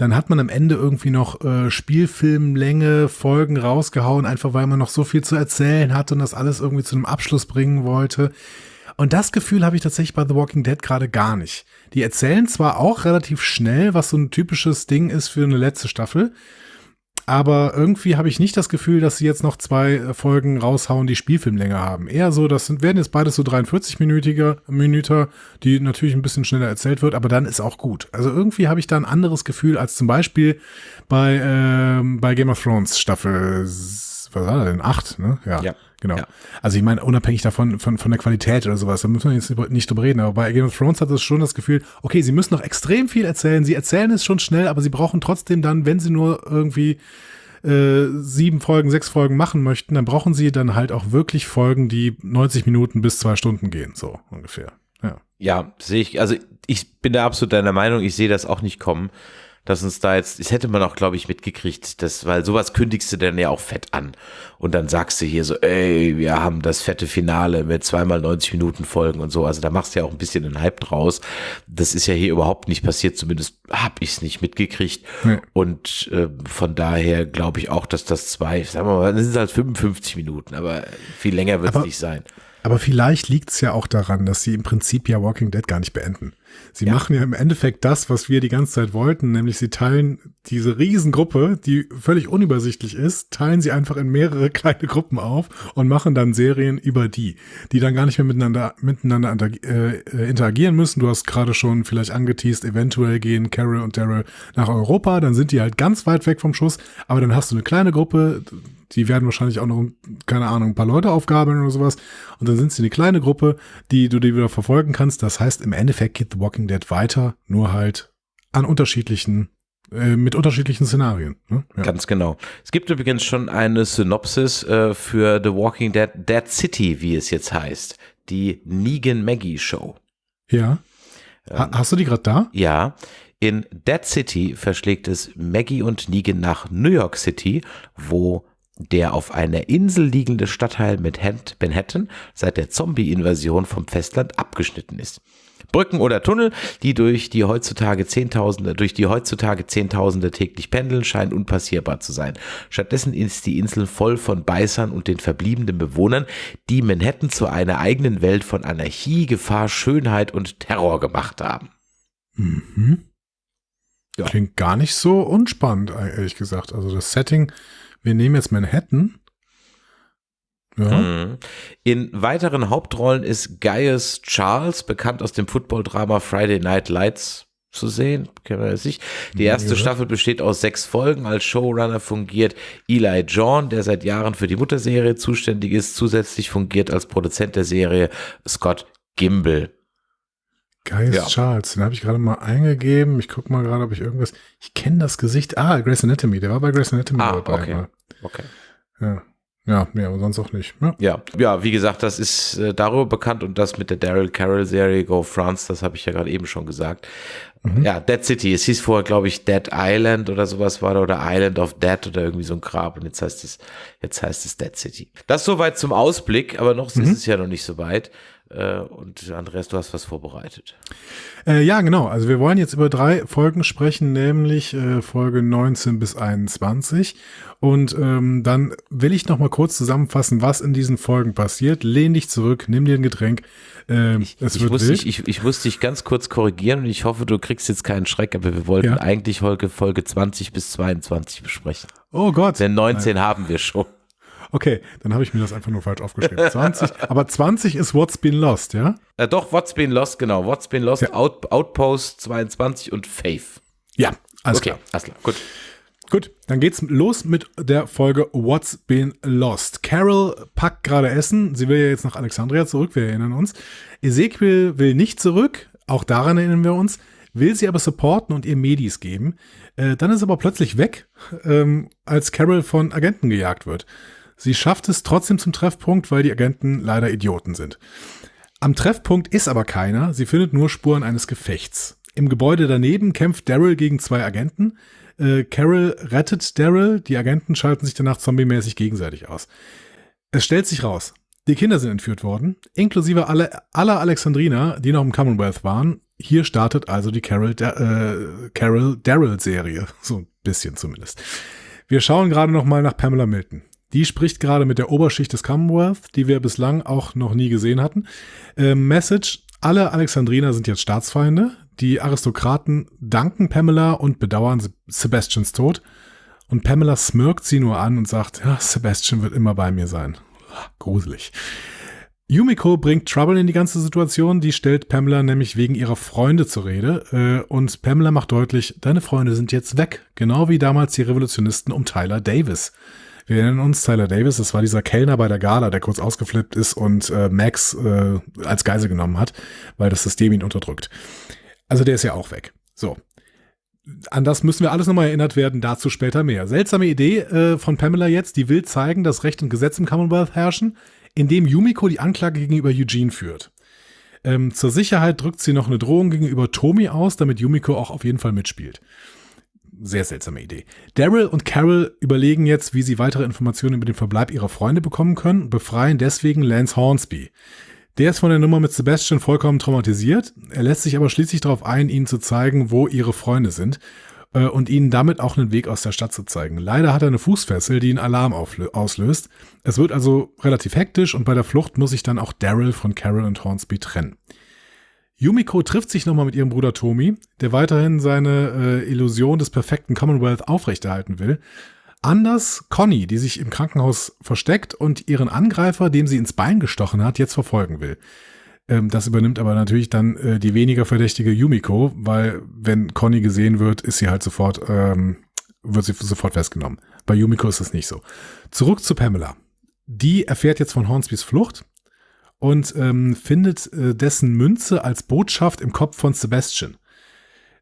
dann hat man am Ende irgendwie noch äh, Spielfilmlänge, Folgen rausgehauen, einfach weil man noch so viel zu erzählen hatte und das alles irgendwie zu einem Abschluss bringen wollte. Und das Gefühl habe ich tatsächlich bei The Walking Dead gerade gar nicht. Die erzählen zwar auch relativ schnell, was so ein typisches Ding ist für eine letzte Staffel, aber irgendwie habe ich nicht das Gefühl, dass sie jetzt noch zwei äh, Folgen raushauen, die Spielfilmlänge haben. Eher so, das sind, werden jetzt beides so 43-minütige Minüter, die natürlich ein bisschen schneller erzählt wird, aber dann ist auch gut. Also irgendwie habe ich da ein anderes Gefühl als zum Beispiel bei, ähm, bei Game of Thrones Staffel, was war denn? Acht, ne? Ja. ja. Genau. Ja. Also ich meine, unabhängig davon, von, von der Qualität oder sowas, da müssen wir jetzt nicht drüber reden, aber bei Game of Thrones hat es schon das Gefühl, okay, sie müssen noch extrem viel erzählen, sie erzählen es schon schnell, aber sie brauchen trotzdem dann, wenn sie nur irgendwie äh, sieben Folgen, sechs Folgen machen möchten, dann brauchen sie dann halt auch wirklich Folgen, die 90 Minuten bis zwei Stunden gehen, so ungefähr. Ja, ja sehe ich, also ich bin da absolut deiner Meinung, ich sehe das auch nicht kommen. Dass uns da jetzt, das hätte man auch, glaube ich, mitgekriegt, das, weil sowas kündigst du dann ja auch fett an. Und dann sagst du hier so, ey, wir haben das fette Finale mit zweimal 90 Minuten Folgen und so. Also da machst du ja auch ein bisschen einen Hype draus. Das ist ja hier überhaupt nicht passiert, zumindest habe ich es nicht mitgekriegt. Nee. Und äh, von daher glaube ich auch, dass das zwei, sagen wir mal, das sind halt 55 Minuten, aber viel länger wird es nicht sein. Aber vielleicht liegt es ja auch daran, dass sie im Prinzip ja Walking Dead gar nicht beenden. Sie machen ja im Endeffekt das, was wir die ganze Zeit wollten, nämlich sie teilen diese Riesengruppe, die völlig unübersichtlich ist, teilen sie einfach in mehrere [LAUGHS] kleine Gruppen auf und machen dann Serien über die, die dann gar nicht mehr miteinander, miteinander äh, interagieren müssen. Du hast gerade schon vielleicht angeteased, eventuell gehen Carol und Daryl nach Europa, dann sind die halt ganz weit weg vom Schuss, aber dann hast du eine kleine Gruppe, die werden wahrscheinlich auch noch, keine Ahnung, ein paar Leute aufgabeln oder sowas. Und dann sind sie eine kleine Gruppe, die du dir wieder verfolgen kannst. Das heißt, im Endeffekt geht The Walking Dead weiter, nur halt an unterschiedlichen, äh, mit unterschiedlichen Szenarien. Ne? Ja. Ganz genau. Es gibt übrigens schon eine Synopsis äh, für The Walking Dead, Dead City, wie es jetzt heißt. Die Negan Maggie Show. ja. Ha hast du die gerade da? Ja, in Dead City verschlägt es Maggie und Negan nach New York City, wo der auf einer Insel liegende Stadtteil mit Manhattan seit der Zombie-Invasion vom Festland abgeschnitten ist. Brücken oder Tunnel, die durch die heutzutage Zehntausende, durch die heutzutage Zehntausende täglich pendeln, scheinen unpassierbar zu sein. Stattdessen ist die Insel voll von Beißern und den verbliebenen Bewohnern, die Manhattan zu einer eigenen Welt von Anarchie, Gefahr, Schönheit und Terror gemacht haben. Mhm. Ja. Klingt gar nicht so unspannend, ehrlich gesagt. Also das Setting, wir nehmen jetzt Manhattan. Ja. Mhm. In weiteren Hauptrollen ist Gaius Charles, bekannt aus dem Football-Drama Friday Night Lights, zu sehen. Kennen wir das nicht. Die erste Ja. Staffel besteht aus sechs Folgen. Als Showrunner fungiert Eli John, der seit Jahren für die Mutterserie zuständig ist. Zusätzlich fungiert als Produzent der Serie Scott Gimble. Gaius Ja. Charles, den habe ich gerade mal eingegeben. Ich gucke mal gerade, ob ich irgendwas. Ich kenne das Gesicht. Ah, Grace Anatomy. Der war bei Grace Anatomy Ah, dabei. okay. mal. Okay. Ja. Ja, nee, aber sonst auch nicht. Ja. Ja, ja, wie gesagt, das ist äh, darüber bekannt und das mit der Daryl Carroll Serie Go France, das habe ich ja gerade eben schon gesagt. Ja, Dead City, es hieß vorher, glaube ich, Dead Island oder sowas war da oder Island of Dead oder irgendwie so ein Grab und jetzt heißt es, jetzt heißt es Dead City. Das soweit zum Ausblick, aber noch ist es ja noch nicht so weit. Äh, und Andreas, du hast was vorbereitet. Äh, ja, genau. Also wir wollen jetzt über drei Folgen sprechen, nämlich äh, Folge 19 bis 21. Und ähm, dann will ich noch mal kurz zusammenfassen, was in diesen Folgen passiert. Lehn dich zurück, nimm dir ein Getränk. Ähm, es Ich wird muss, wild. dich, ich, ich muss dich ganz kurz korrigieren und ich hoffe, du kriegst jetzt keinen Schreck, aber wir wollten Ja. eigentlich Folge, Folge 20 bis 22 besprechen. oh Gott. Denn 19 haben wir schon. Okay, dann habe ich mir das einfach nur falsch aufgeschrieben. 20, [LAUGHS] aber 20 ist What's Been Lost, ja? Äh, doch, What's Been Lost, genau. What's Been Lost, Ja. Out, Outpost 22 und Faith. Ja, alles okay, klar. alles klar, gut. Gut, dann geht's los mit der Folge What's Been Lost. Carol packt gerade Essen. Sie will ja jetzt nach Alexandria zurück, wir erinnern uns. Ezekiel will nicht zurück, auch daran erinnern wir uns, will sie aber supporten und ihr Medis geben. Äh, dann ist aber plötzlich weg, ähm, als Carol von Agenten gejagt wird. Sie schafft es trotzdem zum Treffpunkt, weil die Agenten leider Idioten sind. Am Treffpunkt ist aber keiner, sie findet nur Spuren eines Gefechts. Im Gebäude daneben kämpft Daryl gegen zwei Agenten. Äh, Carol rettet Daryl, die Agenten schalten sich danach zombiemäßig gegenseitig aus. Es stellt sich raus, die Kinder sind entführt worden, inklusive alle, aller Alexandriner, die noch im Commonwealth waren. Hier startet also die Carol, Da- äh, Carol Daryl-Serie, [LAUGHS] so ein bisschen zumindest. Wir schauen gerade noch mal nach Pamela Milton. Die spricht gerade mit der Oberschicht des Commonwealth, die wir bislang auch noch nie gesehen hatten. Äh, Message, alle Alexandriner sind jetzt Staatsfeinde. Die Aristokraten danken Pamela und bedauern Se- Sebastians Tod. Und Pamela smirkt sie nur an und sagt, ja, Sebastian wird immer bei mir sein. Gruselig. Yumiko bringt Trouble in die ganze Situation. Die stellt Pamela nämlich wegen ihrer Freunde zur Rede. Äh, und Pamela macht deutlich, deine Freunde sind jetzt weg. Genau wie damals die Revolutionisten um Tyler Davis. Wir erinnern uns, Tyler Davis, das war dieser Kellner bei der Gala, der kurz ausgeflippt ist und äh, Max äh, als Geisel genommen hat, weil das System ihn unterdrückt. Also der ist ja auch weg. So. An das müssen wir alles nochmal erinnert werden, dazu später mehr. Seltsame Idee äh, von Pamela jetzt, die will zeigen, dass Recht und Gesetz im Commonwealth herrschen, indem Yumiko die Anklage gegenüber Eugene führt. Ähm, zur Sicherheit drückt sie noch eine Drohung gegenüber Tomi aus, damit Yumiko auch auf jeden Fall mitspielt. Sehr seltsame Idee. Daryl und Carol überlegen jetzt, wie sie weitere Informationen über den Verbleib ihrer Freunde bekommen können und befreien deswegen Lance Hornsby. Der ist von der Nummer mit Sebastian vollkommen traumatisiert. Er lässt sich aber schließlich darauf ein, ihnen zu zeigen, wo ihre Freunde sind äh, und ihnen damit auch einen Weg aus der Stadt zu zeigen. Leider hat er eine Fußfessel, die einen Alarm auslöst. Es wird also relativ hektisch und bei der Flucht muss sich dann auch Daryl von Carol und Hornsby trennen. Yumiko trifft sich nochmal mit ihrem Bruder Tomi, der weiterhin seine äh, Illusion des perfekten Commonwealth aufrechterhalten will. Anders Conny, die sich im Krankenhaus versteckt und ihren Angreifer, dem sie ins Bein gestochen hat, jetzt verfolgen will. Ähm, das übernimmt aber natürlich dann äh, die weniger verdächtige Yumiko, weil wenn Conny gesehen wird, ist sie halt sofort, ähm, wird sie sofort festgenommen. Bei Yumiko ist es nicht so. Zurück zu Pamela. Die erfährt jetzt von Hornsbys Flucht und ähm, findet äh, dessen Münze als Botschaft im Kopf von Sebastian.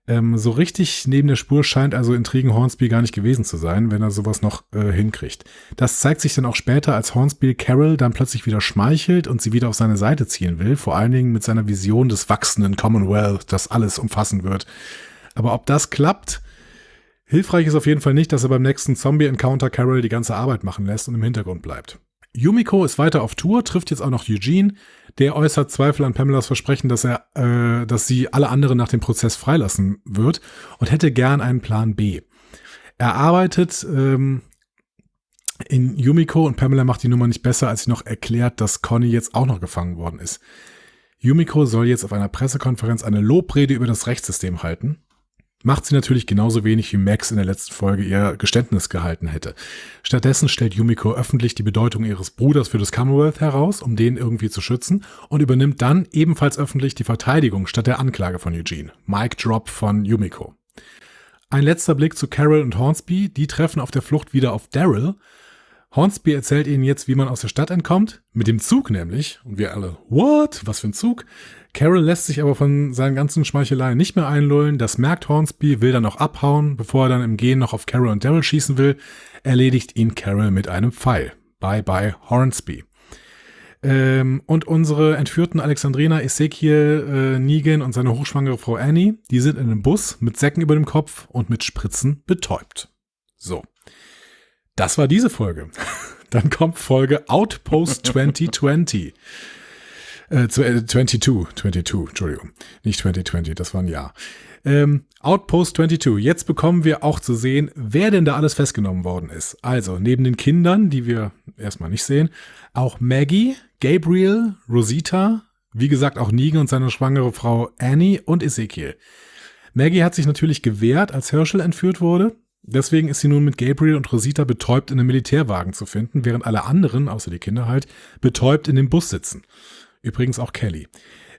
Ähm, so richtig neben der Spur scheint also Intrigen Hornsby gar nicht gewesen zu sein, wenn er sowas noch äh, hinkriegt. Das zeigt sich dann auch später, als Hornsby Carol dann plötzlich wieder schmeichelt und sie wieder auf seine Seite ziehen will, vor allen Dingen mit seiner Vision des wachsenden Commonwealth, das alles umfassen wird. Aber ob das klappt, hilfreich ist auf jeden Fall nicht, dass er beim nächsten Zombie-Encounter Carol die ganze Arbeit machen lässt und im Hintergrund bleibt. Yumiko ist weiter auf Tour, trifft jetzt auch noch Eugene. Der äußert Zweifel an Pamelas Versprechen, dass er, äh, dass sie alle anderen nach dem Prozess freilassen wird und hätte gern einen Plan B. Er arbeitet ähm, in Yumiko und Pamela macht die Nummer nicht besser, als sie noch erklärt, dass Conny jetzt auch noch gefangen worden ist. Yumiko soll jetzt auf einer Pressekonferenz eine Lobrede über das Rechtssystem halten macht sie natürlich genauso wenig wie Max in der letzten Folge ihr Geständnis gehalten hätte. Stattdessen stellt Yumiko öffentlich die Bedeutung ihres Bruders für das Commonwealth heraus, um den irgendwie zu schützen, und übernimmt dann ebenfalls öffentlich die Verteidigung statt der Anklage von Eugene. Mic Drop von Yumiko. Ein letzter Blick zu Carol und Hornsby, die treffen auf der Flucht wieder auf Daryl. Hornsby erzählt ihnen jetzt, wie man aus der Stadt entkommt, mit dem Zug nämlich, und wir alle, what? Was für ein Zug? Carol lässt sich aber von seinen ganzen Schmeicheleien nicht mehr einlullen. Das merkt Hornsby, will dann auch abhauen. Bevor er dann im Gehen noch auf Carol und Daryl schießen will, erledigt ihn Carol mit einem Pfeil. Bye bye Hornsby. Ähm, und unsere entführten Alexandrina, Ezekiel, äh, Negan und seine hochschwangere Frau Annie, die sind in einem Bus mit Säcken über dem Kopf und mit Spritzen betäubt. So. Das war diese Folge. [LAUGHS] Dann kommt Folge Outpost [LAUGHS] 2020. Äh, 22, 22, äh, Entschuldigung. Nicht 2020, das war ein Jahr. Ähm, Outpost 22. Jetzt bekommen wir auch zu sehen, wer denn da alles festgenommen worden ist. Also, neben den Kindern, die wir erstmal nicht sehen, auch Maggie, Gabriel, Rosita, wie gesagt auch Negan und seine schwangere Frau Annie und Ezekiel. Maggie hat sich natürlich gewehrt, als Herschel entführt wurde. Deswegen ist sie nun mit Gabriel und Rosita betäubt in einem Militärwagen zu finden, während alle anderen, außer die Kinder halt, betäubt in dem Bus sitzen. Übrigens auch Kelly.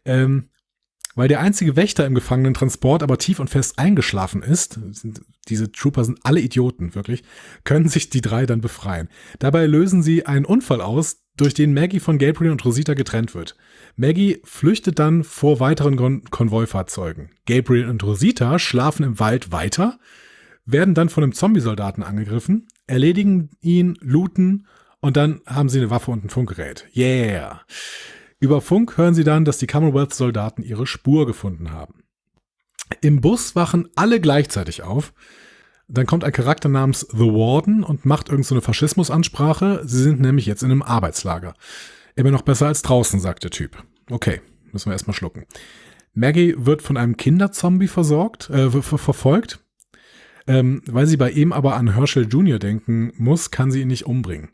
Ähm, weil der einzige Wächter im Gefangenentransport aber tief und fest eingeschlafen ist, sind, diese Trooper sind alle Idioten, wirklich, können sich die drei dann befreien. Dabei lösen sie einen Unfall aus, durch den Maggie von Gabriel und Rosita getrennt wird. Maggie flüchtet dann vor weiteren Kon Konvoifahrzeugen. Gabriel und Rosita schlafen im Wald weiter, werden dann von einem Zombie-Soldaten angegriffen, erledigen ihn, looten und dann haben sie eine Waffe und ein Funkgerät. Yeah! Über Funk hören sie dann, dass die Commonwealth-Soldaten ihre Spur gefunden haben. Im Bus wachen alle gleichzeitig auf. Dann kommt ein Charakter namens The Warden und macht irgendeine so Faschismusansprache. Sie sind nämlich jetzt in einem Arbeitslager. Immer noch besser als draußen, sagt der Typ. Okay, müssen wir erstmal schlucken. Maggie wird von einem Kinderzombie versorgt, äh, verfolgt. Ähm, weil sie bei ihm aber an Herschel Jr. denken muss, kann sie ihn nicht umbringen.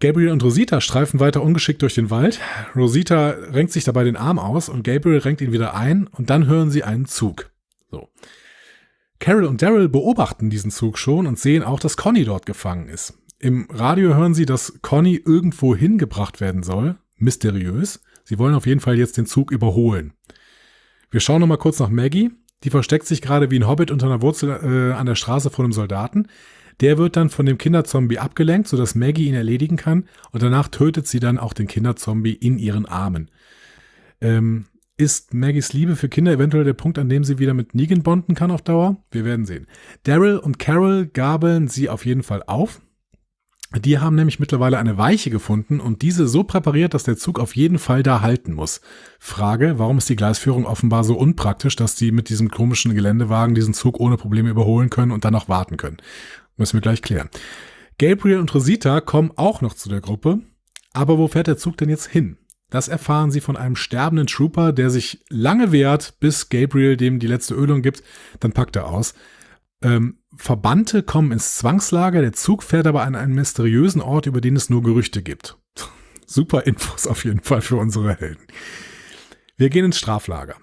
Gabriel und Rosita streifen weiter ungeschickt durch den Wald. Rosita renkt sich dabei den Arm aus und Gabriel renkt ihn wieder ein und dann hören sie einen Zug. So. Carol und Daryl beobachten diesen Zug schon und sehen auch, dass Conny dort gefangen ist. Im Radio hören sie, dass Conny irgendwo hingebracht werden soll. Mysteriös. Sie wollen auf jeden Fall jetzt den Zug überholen. Wir schauen nochmal kurz nach Maggie. Die versteckt sich gerade wie ein Hobbit unter einer Wurzel äh, an der Straße vor einem Soldaten. Der wird dann von dem Kinderzombie abgelenkt, sodass Maggie ihn erledigen kann und danach tötet sie dann auch den Kinderzombie in ihren Armen. Ähm, ist Maggies Liebe für Kinder eventuell der Punkt, an dem sie wieder mit Negan bonden kann auf Dauer? Wir werden sehen. Daryl und Carol gabeln sie auf jeden Fall auf. Die haben nämlich mittlerweile eine Weiche gefunden und diese so präpariert, dass der Zug auf jeden Fall da halten muss. Frage, warum ist die Gleisführung offenbar so unpraktisch, dass die mit diesem komischen Geländewagen diesen Zug ohne Probleme überholen können und dann noch warten können? Müssen wir gleich klären. Gabriel und Rosita kommen auch noch zu der Gruppe. Aber wo fährt der Zug denn jetzt hin? Das erfahren sie von einem sterbenden Trooper, der sich lange wehrt, bis Gabriel dem die letzte Ölung gibt. Dann packt er aus. Ähm, Verbannte kommen ins Zwangslager, der Zug fährt aber an einen mysteriösen Ort, über den es nur Gerüchte gibt. Super Infos auf jeden Fall für unsere Helden. Wir gehen ins Straflager.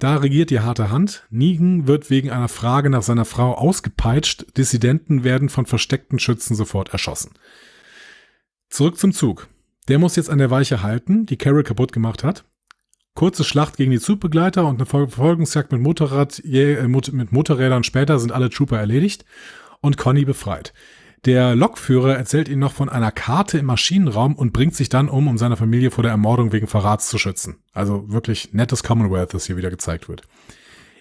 Da regiert die harte Hand. Negan wird wegen einer Frage nach seiner Frau ausgepeitscht. Dissidenten werden von versteckten Schützen sofort erschossen. Zurück zum Zug. Der muss jetzt an der Weiche halten, die Carol kaputt gemacht hat. Kurze Schlacht gegen die Zugbegleiter und eine Verfolgungsjagd mit, Motorrad, äh, mit Motorrädern später sind alle Trooper erledigt und Conny befreit. Der Lokführer erzählt ihnen noch von einer Karte im Maschinenraum und bringt sich dann um, um seine Familie vor der Ermordung wegen Verrats zu schützen. Also wirklich nettes Commonwealth, das hier wieder gezeigt wird.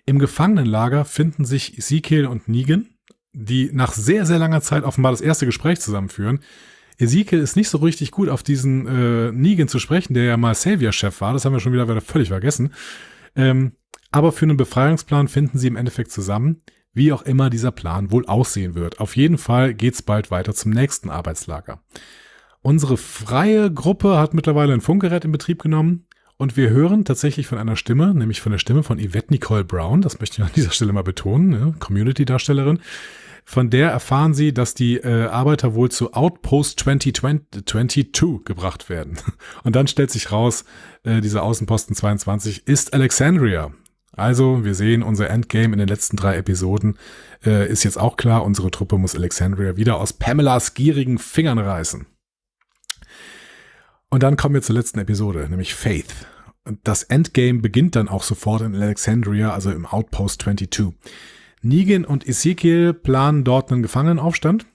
Im Gefangenenlager finden sich Ezekiel und Negan, die nach sehr, sehr langer Zeit offenbar das erste Gespräch zusammenführen. Ezekiel ist nicht so richtig gut auf diesen äh, Negan zu sprechen, der ja mal Savior-Chef war. Das haben wir schon wieder, völlig vergessen. Ähm, aber für einen Befreiungsplan finden sie im Endeffekt zusammen wie auch immer dieser Plan wohl aussehen wird. Auf jeden Fall geht's bald weiter zum nächsten Arbeitslager. Unsere freie Gruppe hat mittlerweile ein Funkgerät in Betrieb genommen und wir hören tatsächlich von einer Stimme, nämlich von der Stimme von Yvette Nicole Brown, das möchte ich an dieser Stelle mal betonen, ne? Community-Darstellerin. Von der erfahren sie, dass die äh, Arbeiter wohl zu Outpost 2022 gebracht werden. [LAUGHS] Und dann stellt sich raus, äh, dieser Außenposten 22 ist Alexandria. Also, wir sehen, unser Endgame in den letzten drei Episoden äh, ist jetzt auch klar. Unsere Truppe muss Alexandria wieder aus Pamelas gierigen Fingern reißen. Und dann kommen wir zur letzten Episode, nämlich Faith. Das Endgame beginnt dann auch sofort in Alexandria, also im Outpost 22. Negan und Ezekiel planen dort einen Gefangenenaufstand.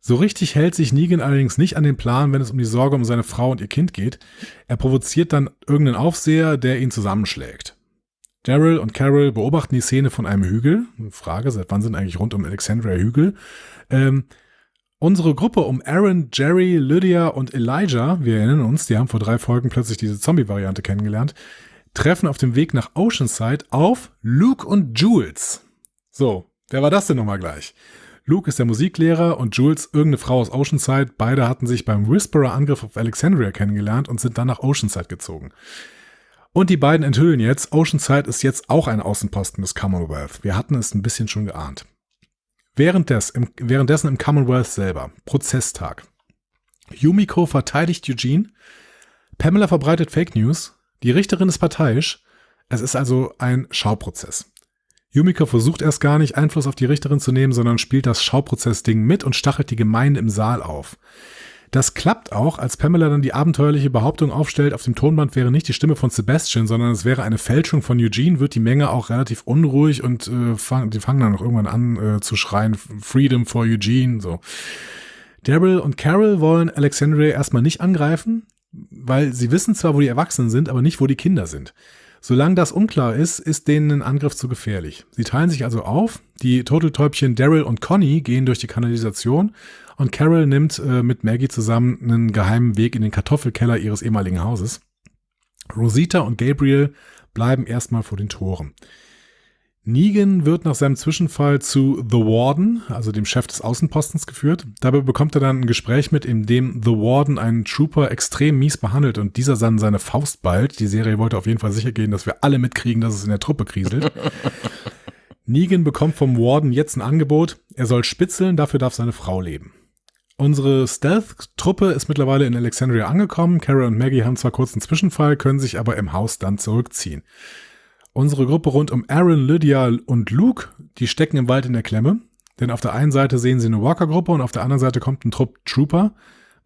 So richtig hält sich Negan allerdings nicht an den Plan, wenn es um die Sorge um seine Frau und ihr Kind geht. Er provoziert dann irgendeinen Aufseher, der ihn zusammenschlägt. Daryl und Carol beobachten die Szene von einem Hügel. Frage, seit wann sind eigentlich rund um Alexandria Hügel? Ähm, unsere Gruppe um Aaron, Jerry, Lydia und Elijah, wir erinnern uns, die haben vor drei Folgen plötzlich diese Zombie-Variante kennengelernt, treffen auf dem Weg nach Oceanside auf Luke und Jules. So, wer war das denn nochmal gleich? Luke ist der Musiklehrer und Jules irgendeine Frau aus Oceanside. Beide hatten sich beim Whisperer-Angriff auf Alexandria kennengelernt und sind dann nach Oceanside gezogen. Und die beiden enthüllen jetzt, Oceanside ist jetzt auch ein Außenposten des Commonwealth. Wir hatten es ein bisschen schon geahnt. Währenddessen im Commonwealth selber, Prozesstag. Yumiko verteidigt Eugene, Pamela verbreitet Fake News, die Richterin ist parteiisch. Es ist also ein Schauprozess. Yumiko versucht erst gar nicht Einfluss auf die Richterin zu nehmen, sondern spielt das Schauprozessding mit und stachelt die Gemeinde im Saal auf. Das klappt auch, als Pamela dann die abenteuerliche Behauptung aufstellt, auf dem Tonband wäre nicht die Stimme von Sebastian, sondern es wäre eine Fälschung von Eugene, wird die Menge auch relativ unruhig und äh, fang, die fangen dann auch irgendwann an äh, zu schreien, Freedom for Eugene, so. Daryl und Carol wollen Alexandria erstmal nicht angreifen, weil sie wissen zwar, wo die Erwachsenen sind, aber nicht, wo die Kinder sind. Solange das unklar ist, ist denen ein Angriff zu gefährlich. Sie teilen sich also auf. Die Turteltäubchen Daryl und Conny gehen durch die Kanalisation und Carol nimmt äh, mit Maggie zusammen einen geheimen Weg in den Kartoffelkeller ihres ehemaligen Hauses. Rosita und Gabriel bleiben erstmal vor den Toren. Negan wird nach seinem Zwischenfall zu The Warden, also dem Chef des Außenpostens, geführt. Dabei bekommt er dann ein Gespräch mit, in dem The Warden einen Trooper extrem mies behandelt und dieser dann seine Faust ballt. Die Serie wollte auf jeden Fall sicher gehen, dass wir alle mitkriegen, dass es in der Truppe kriselt. [LAUGHS] Negan bekommt vom Warden jetzt ein Angebot. Er soll spitzeln, dafür darf seine Frau leben. Unsere Stealth-Truppe ist mittlerweile in Alexandria angekommen. Kara und Maggie haben zwar kurz einen Zwischenfall, können sich aber im Haus dann zurückziehen. Unsere Gruppe rund um Aaron, Lydia und Luke, die stecken im Wald in der Klemme. Denn auf der einen Seite sehen sie eine Walker-Gruppe und auf der anderen Seite kommt ein Trupp Trooper.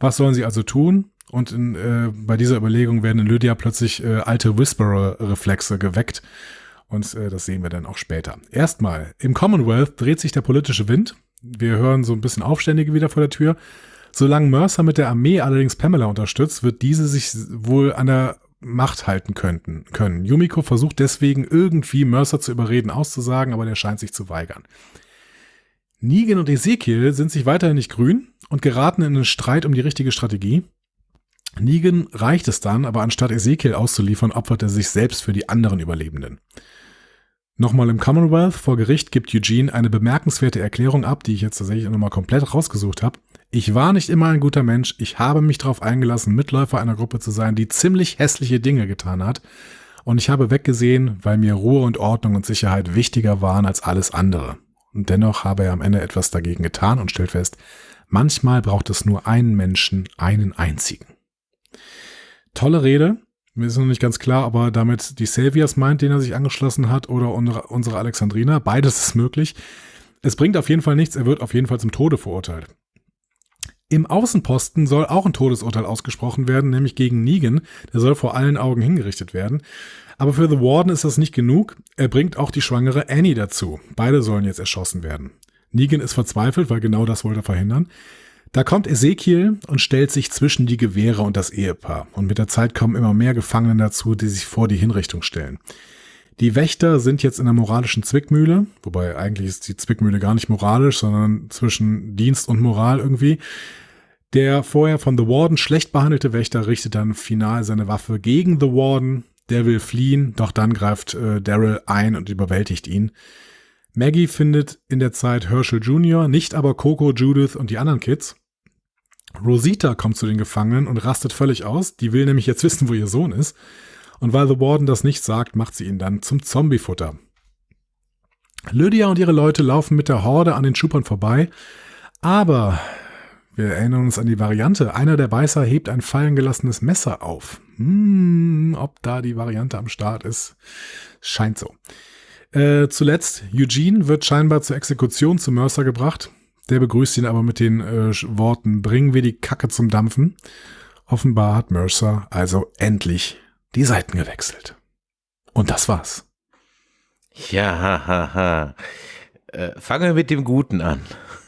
Was sollen sie also tun? Und in, äh, bei dieser Überlegung werden in Lydia plötzlich äh, alte Whisperer-Reflexe geweckt. Und äh, das sehen wir dann auch später. Erstmal, im Commonwealth dreht sich der politische Wind. Wir hören so ein bisschen Aufständige wieder vor der Tür. Solange Mercer mit der Armee allerdings Pamela unterstützt, wird diese sich wohl an der Macht halten könnten, können. Yumiko versucht deswegen irgendwie Mercer zu überreden, auszusagen, aber der scheint sich zu weigern. Negan und Ezekiel sind sich weiterhin nicht grün und geraten in einen Streit um die richtige Strategie. Negan reicht es dann, aber anstatt Ezekiel auszuliefern, opfert er sich selbst für die anderen Überlebenden. Nochmal im Commonwealth vor Gericht gibt Eugene eine bemerkenswerte Erklärung ab, die ich jetzt tatsächlich nochmal komplett rausgesucht habe. Ich war nicht immer ein guter Mensch, ich habe mich darauf eingelassen, Mitläufer einer Gruppe zu sein, die ziemlich hässliche Dinge getan hat. Und ich habe weggesehen, weil mir Ruhe und Ordnung und Sicherheit wichtiger waren als alles andere. Und dennoch habe er am Ende etwas dagegen getan und stellt fest, manchmal braucht es nur einen Menschen, einen einzigen. Tolle Rede, mir ist noch nicht ganz klar, ob er damit die Saviors meint, den er sich angeschlossen hat, oder unsere Alexandrina. Beides ist möglich. Es bringt auf jeden Fall nichts, er wird auf jeden Fall zum Tode verurteilt. Im Außenposten soll auch ein Todesurteil ausgesprochen werden, nämlich gegen Negan. Der soll vor allen Augen hingerichtet werden. Aber für The Warden ist das nicht genug. Er bringt auch die schwangere Annie dazu. Beide sollen jetzt erschossen werden. Negan ist verzweifelt, weil genau das wollte er verhindern. Da kommt Ezekiel und stellt sich zwischen die Gewehre und das Ehepaar. Und mit der Zeit kommen immer mehr Gefangene dazu, die sich vor die Hinrichtung stellen. Die Wächter sind jetzt in der moralischen Zwickmühle, wobei eigentlich ist die Zwickmühle gar nicht moralisch, sondern zwischen Dienst und Moral irgendwie. Der vorher von The Warden schlecht behandelte Wächter richtet dann final seine Waffe gegen The Warden. Der will fliehen, doch dann greift äh, Daryl ein und überwältigt ihn. Maggie findet in der Zeit Herschel Jr., nicht aber Coco, Judith und die anderen Kids. Rosita kommt zu den Gefangenen und rastet völlig aus. Die will nämlich jetzt [LAUGHS] wissen, wo ihr Sohn ist. Und weil The Warden das nicht sagt, macht sie ihn dann zum Zombiefutter. Lydia und ihre Leute laufen mit der Horde an den Schupern vorbei. Aber wir erinnern uns an die Variante. Einer der Beißer hebt ein fallen gelassenes Messer auf. Hm, ob da die Variante am Start ist. Scheint so. Äh, zuletzt, Eugene wird scheinbar zur Exekution zu Mercer gebracht. Der begrüßt ihn aber mit den äh, Worten, bringen wir die Kacke zum Dampfen. Offenbar hat Mercer also endlich die Seiten gewechselt. Und das war's. Ja, ha, ha, ha. Äh, fangen wir mit dem Guten an.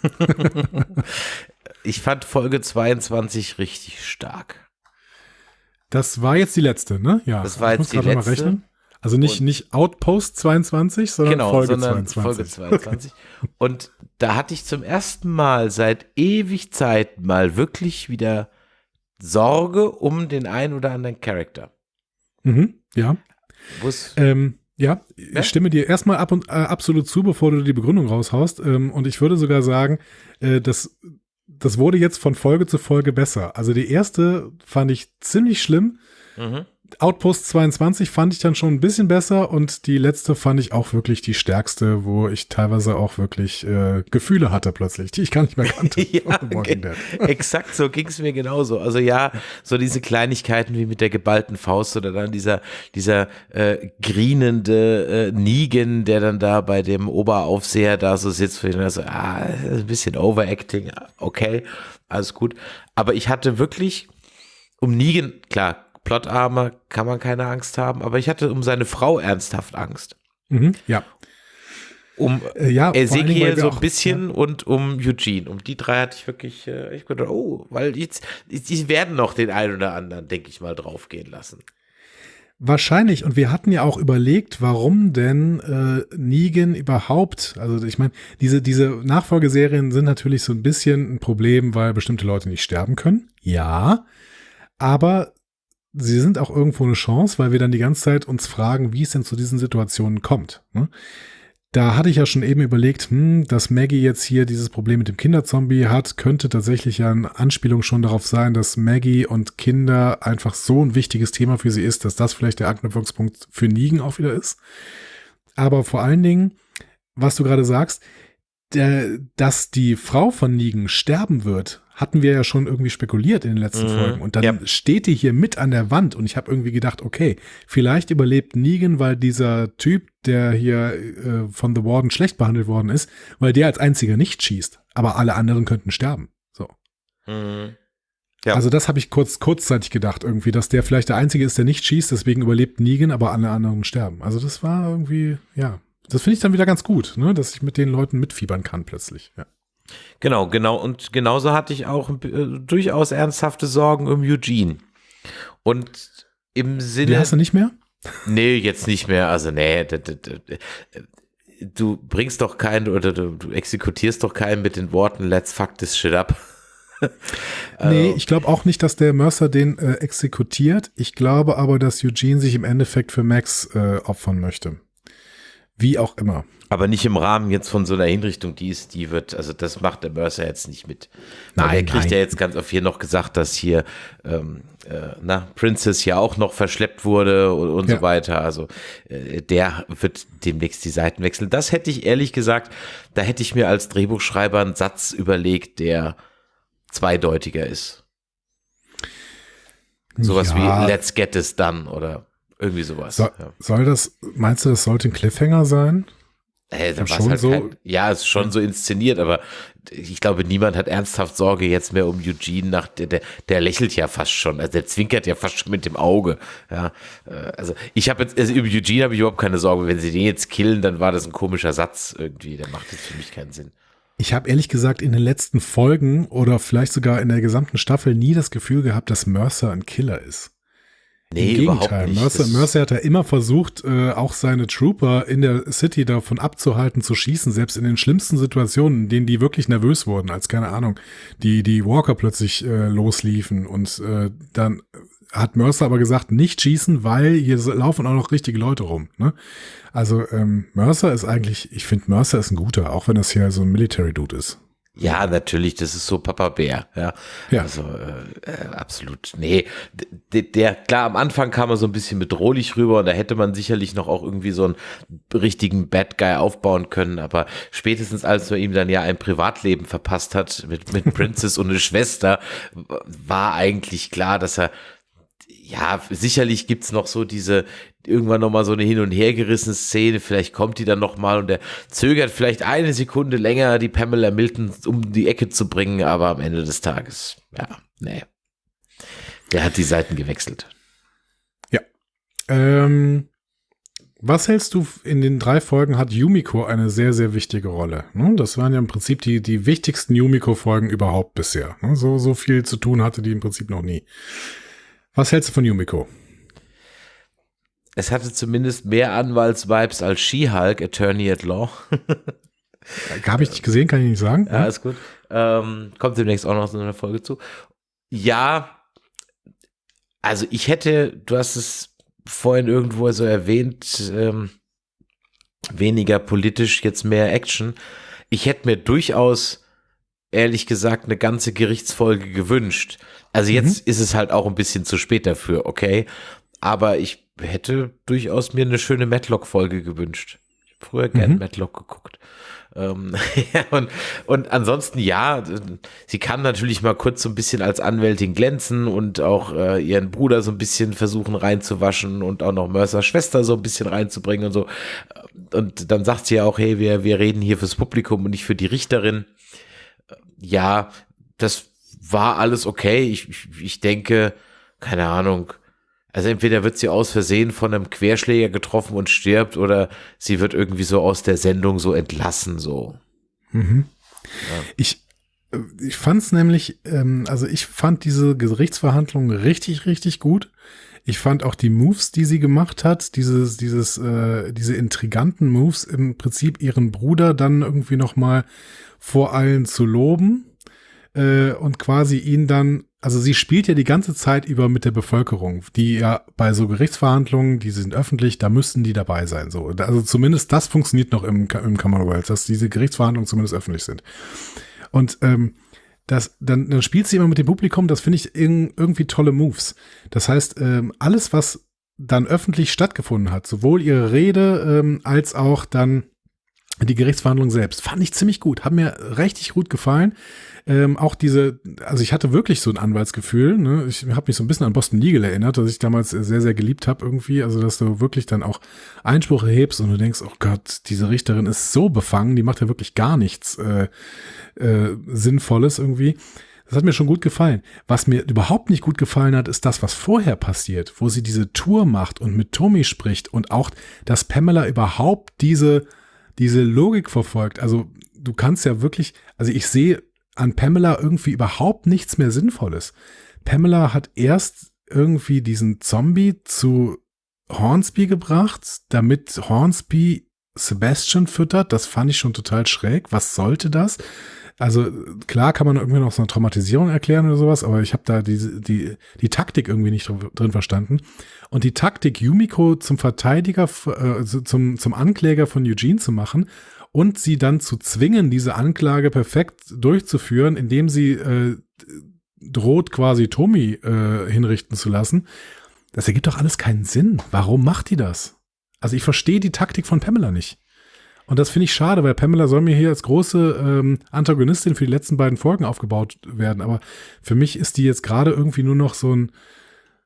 [LAUGHS] [LAUGHS] ich fand Folge 22 richtig stark. Das war jetzt die letzte, ne? Ja. Das war jetzt die letzte. Also nicht, nicht Outpost 22, sondern genau, Folge sondern 22. Folge 22. Und da hatte ich zum ersten Mal seit ewig Zeit mal wirklich wieder Sorge um den einen oder anderen Charakter. Mhm, ja. Ähm, ja, ja, ich stimme dir erstmal ab und äh, absolut zu, bevor du die Begründung raushaust. Ähm, und ich würde sogar sagen, äh, dass das wurde jetzt von Folge zu Folge besser. Also die erste fand ich ziemlich schlimm. Mhm. Outpost 22 fand ich dann schon ein bisschen besser und die letzte fand ich auch wirklich die stärkste, wo ich teilweise auch wirklich äh, Gefühle hatte plötzlich, die ich gar nicht mehr [LAUGHS] kannte. ja, [LAUGHS] exakt so ging es mir genauso. Also ja, so diese Kleinigkeiten wie mit der geballten Faust oder dann dieser, dieser äh, grinende äh, Negan, der dann da bei dem Oberaufseher da so sitzt, ich dann so, ah, ein bisschen Overacting, okay, alles gut. Aber ich hatte wirklich um Negan, klar, Plotarme kann man keine Angst haben, aber ich hatte um seine Frau ernsthaft Angst. Mhm, ja. Um äh, ja, Ezekiel so ein bisschen ja. und um Eugene. Um die drei hatte ich wirklich, äh, ich gedacht, oh, weil jetzt, die werden noch den einen oder anderen, denke ich mal, draufgehen lassen. Wahrscheinlich. Und wir hatten ja auch überlegt, warum denn äh, Negan überhaupt, also ich meine, diese, diese Nachfolgeserien sind natürlich so ein bisschen ein Problem, weil bestimmte Leute nicht sterben können. Ja. Aber sie sind auch irgendwo eine Chance, weil wir dann die ganze Zeit uns fragen, wie es denn zu diesen Situationen kommt. Ne? Da hatte ich ja schon eben überlegt, hm, dass Maggie jetzt hier dieses Problem mit dem Kinderzombie hat, könnte tatsächlich ja eine Anspielung schon darauf sein, dass Maggie und Kinder einfach so ein wichtiges Thema für sie ist, dass das vielleicht der Anknüpfungspunkt für Nigen auch wieder ist. Aber vor allen Dingen, was du gerade sagst, der, dass die Frau von Nigen sterben wird, hatten wir ja schon irgendwie spekuliert in den letzten mhm. Folgen. Und dann ja. steht die hier mit an der Wand und ich habe irgendwie gedacht, okay, vielleicht überlebt Negan, weil dieser Typ, der hier äh, von The Warden schlecht behandelt worden ist, weil der als einziger nicht schießt. Aber alle anderen könnten sterben. So. Mhm. Ja. Also das habe ich kurz kurzzeitig gedacht irgendwie, dass der vielleicht der einzige ist, der nicht schießt, deswegen überlebt Negan, aber alle anderen sterben. Also das war irgendwie, ja, das finde ich dann wieder ganz gut, ne, dass ich mit den Leuten mitfiebern kann plötzlich. Ja. Genau, genau. Und genauso hatte ich auch äh, durchaus ernsthafte Sorgen um Eugene. Und im Sinne. Die hast du nicht mehr? Nee, jetzt nicht mehr. Also, nee. du bringst doch keinen oder du, du exekutierst doch keinen mit den Worten Let's fuck this shit up. [LAUGHS] nee, ich glaube auch nicht, dass der Mercer den äh, exekutiert. Ich glaube aber, dass Eugene sich im Endeffekt für Max äh, opfern möchte. Wie auch immer. Aber nicht im Rahmen jetzt von so einer Hinrichtung, die ist, die wird, also das macht der Mercer jetzt nicht mit. Nein, er kriegt nein. ja jetzt ganz auf hier noch gesagt, dass hier ähm, äh, na, Princess ja auch noch verschleppt wurde und, und ja. so weiter. Also äh, der wird demnächst die Seiten wechseln. Das hätte ich ehrlich gesagt, da hätte ich mir als Drehbuchschreiber einen Satz überlegt, der zweideutiger ist. Sowas ja. wie Let's get this done oder irgendwie sowas. So, ja. Soll das, meinst du, das sollte ein Cliffhanger sein? Äh, da schon halt so kein, ja, es ist schon so inszeniert, aber ich glaube, niemand hat ernsthaft Sorge jetzt mehr um Eugene nach der, der, der lächelt ja fast schon, also der zwinkert ja fast schon mit dem Auge. Ja, äh, also ich habe jetzt also über Eugene habe ich überhaupt keine Sorge. Wenn sie den jetzt killen, dann war das ein komischer Satz irgendwie. Der macht jetzt für mich keinen Sinn. Ich habe ehrlich gesagt in den letzten Folgen oder vielleicht sogar in der gesamten Staffel nie das Gefühl gehabt, dass Mercer ein Killer ist. Nee, Im Gegenteil. Mercer, Mercer hat ja immer versucht, äh, auch seine Trooper in der City davon abzuhalten, zu schießen, selbst in den schlimmsten Situationen, in denen die wirklich nervös wurden, als keine Ahnung, die, die Walker plötzlich äh, losliefen und äh, dann hat Mercer aber gesagt, nicht schießen, weil hier laufen auch noch richtige Leute rum. Ne? Also ähm, Mercer ist eigentlich, ich finde Mercer ist ein guter, auch wenn das hier so ein Military Dude ist. Ja, natürlich, das ist so Papa Bär, ja. ja. Also äh, äh absolut. Nee, der, der, klar, am Anfang kam er so ein bisschen bedrohlich rüber und da hätte man sicherlich noch auch irgendwie so einen richtigen Bad Guy aufbauen können, aber spätestens als man ihm dann ja ein Privatleben verpasst hat mit, mit [LAUGHS] Princess und eine Schwester, war eigentlich klar, dass er ja, sicherlich gibt's noch so diese, irgendwann nochmal so eine hin und her gerissene Szene, vielleicht kommt die dann nochmal und der zögert vielleicht eine Sekunde länger, die Pamela Milton um die Ecke zu bringen, aber am Ende des Tages, ja, nee. Der hat die Seiten gewechselt. Ja. Ähm, was hältst du, in den drei Folgen hat Yumiko eine sehr, sehr wichtige Rolle. Ne? Das waren ja im Prinzip die, die wichtigsten Yumiko-Folgen überhaupt bisher. Ne? So, so viel zu tun hatte die im Prinzip noch nie. Was hältst du von Yumiko? Es hatte zumindest mehr Anwaltsvibes als She-Hulk, Attorney at Law. Habe ich nicht gesehen, kann ich nicht sagen. Ja, ist gut. Ähm, kommt demnächst auch noch so eine Folge zu. Ja, also ich hätte, du hast es vorhin irgendwo so erwähnt, ähm, weniger politisch, jetzt mehr Action. Ich hätte mir durchaus, ehrlich gesagt, eine ganze Gerichtsfolge gewünscht. Also jetzt mhm. ist es halt auch ein bisschen zu spät dafür, okay? Aber ich hätte durchaus mir eine schöne Matlock-Folge gewünscht. Ich habe früher gerne mhm. Matlock geguckt. Ähm, [LAUGHS] ja, und, und ansonsten ja, sie kann natürlich mal kurz so ein bisschen als Anwältin glänzen und auch äh, ihren Bruder so ein bisschen versuchen reinzuwaschen und auch noch Mercers Schwester so ein bisschen reinzubringen und so. Und dann sagt sie ja auch, hey, wir, wir reden hier fürs Publikum und nicht für die Richterin. Ja, das war alles okay. Ich, ich, ich denke, keine Ahnung, also entweder wird sie aus Versehen von einem Querschläger getroffen und stirbt oder sie wird irgendwie so aus der Sendung so entlassen, so. Mhm. Ja. Ich, äh, ich fand es nämlich, ähm, also ich fand diese Gerichtsverhandlung richtig, richtig gut. Ich fand auch die Moves, die sie gemacht hat, dieses, dieses, äh, diese intriganten Moves, im Prinzip ihren Bruder dann irgendwie noch mal vor allen zu loben äh, und quasi ihn dann also sie spielt ja die ganze Zeit über mit der Bevölkerung, die ja bei so Gerichtsverhandlungen, die sind öffentlich, da müssten die dabei sein. So, also zumindest das funktioniert noch im, im Commonwealth, dass diese Gerichtsverhandlungen zumindest öffentlich sind. Und ähm, das, dann, dann spielt sie immer mit dem Publikum, das finde ich irgendwie tolle Moves. Das heißt, ähm, alles, was dann öffentlich stattgefunden hat, sowohl ihre Rede ähm, als auch dann die Gerichtsverhandlung selbst, fand ich ziemlich gut, hat mir richtig gut gefallen. Ähm, auch diese, also ich hatte wirklich so ein Anwaltsgefühl. Ne? Ich habe mich so ein bisschen an Boston Legal erinnert, dass ich damals sehr, sehr geliebt habe irgendwie. Also dass du wirklich dann auch Einspruch erhebst und du denkst, oh Gott, diese Richterin ist so befangen, die macht ja wirklich gar nichts äh, äh, Sinnvolles irgendwie. Das hat mir schon gut gefallen. Was mir überhaupt nicht gut gefallen hat, ist das, was vorher passiert, wo sie diese Tour macht und mit Tommy spricht und auch, dass Pamela überhaupt diese, diese Logik verfolgt. Also du kannst ja wirklich, also ich sehe an Pamela irgendwie überhaupt nichts mehr Sinnvolles. Pamela hat erst irgendwie diesen Zombie zu Hornsby gebracht, damit Hornsby Sebastian füttert. Das fand ich schon total schräg. Was sollte das? Also klar kann man irgendwie noch so eine Traumatisierung erklären oder sowas, aber ich habe da die, die, die Taktik irgendwie nicht drin verstanden. Und die Taktik, Yumiko zum Verteidiger, äh, zum, zum Ankläger von Eugene zu machen und sie dann zu zwingen, diese Anklage perfekt durchzuführen, indem sie äh, droht, quasi Tommy äh, hinrichten zu lassen. Das ergibt doch alles keinen Sinn. Warum macht die das? Also ich verstehe die Taktik von Pamela nicht. Und das finde ich schade, weil Pamela soll mir hier als große ähm, Antagonistin für die letzten beiden Folgen aufgebaut werden. Aber für mich ist die jetzt gerade irgendwie nur noch so ein,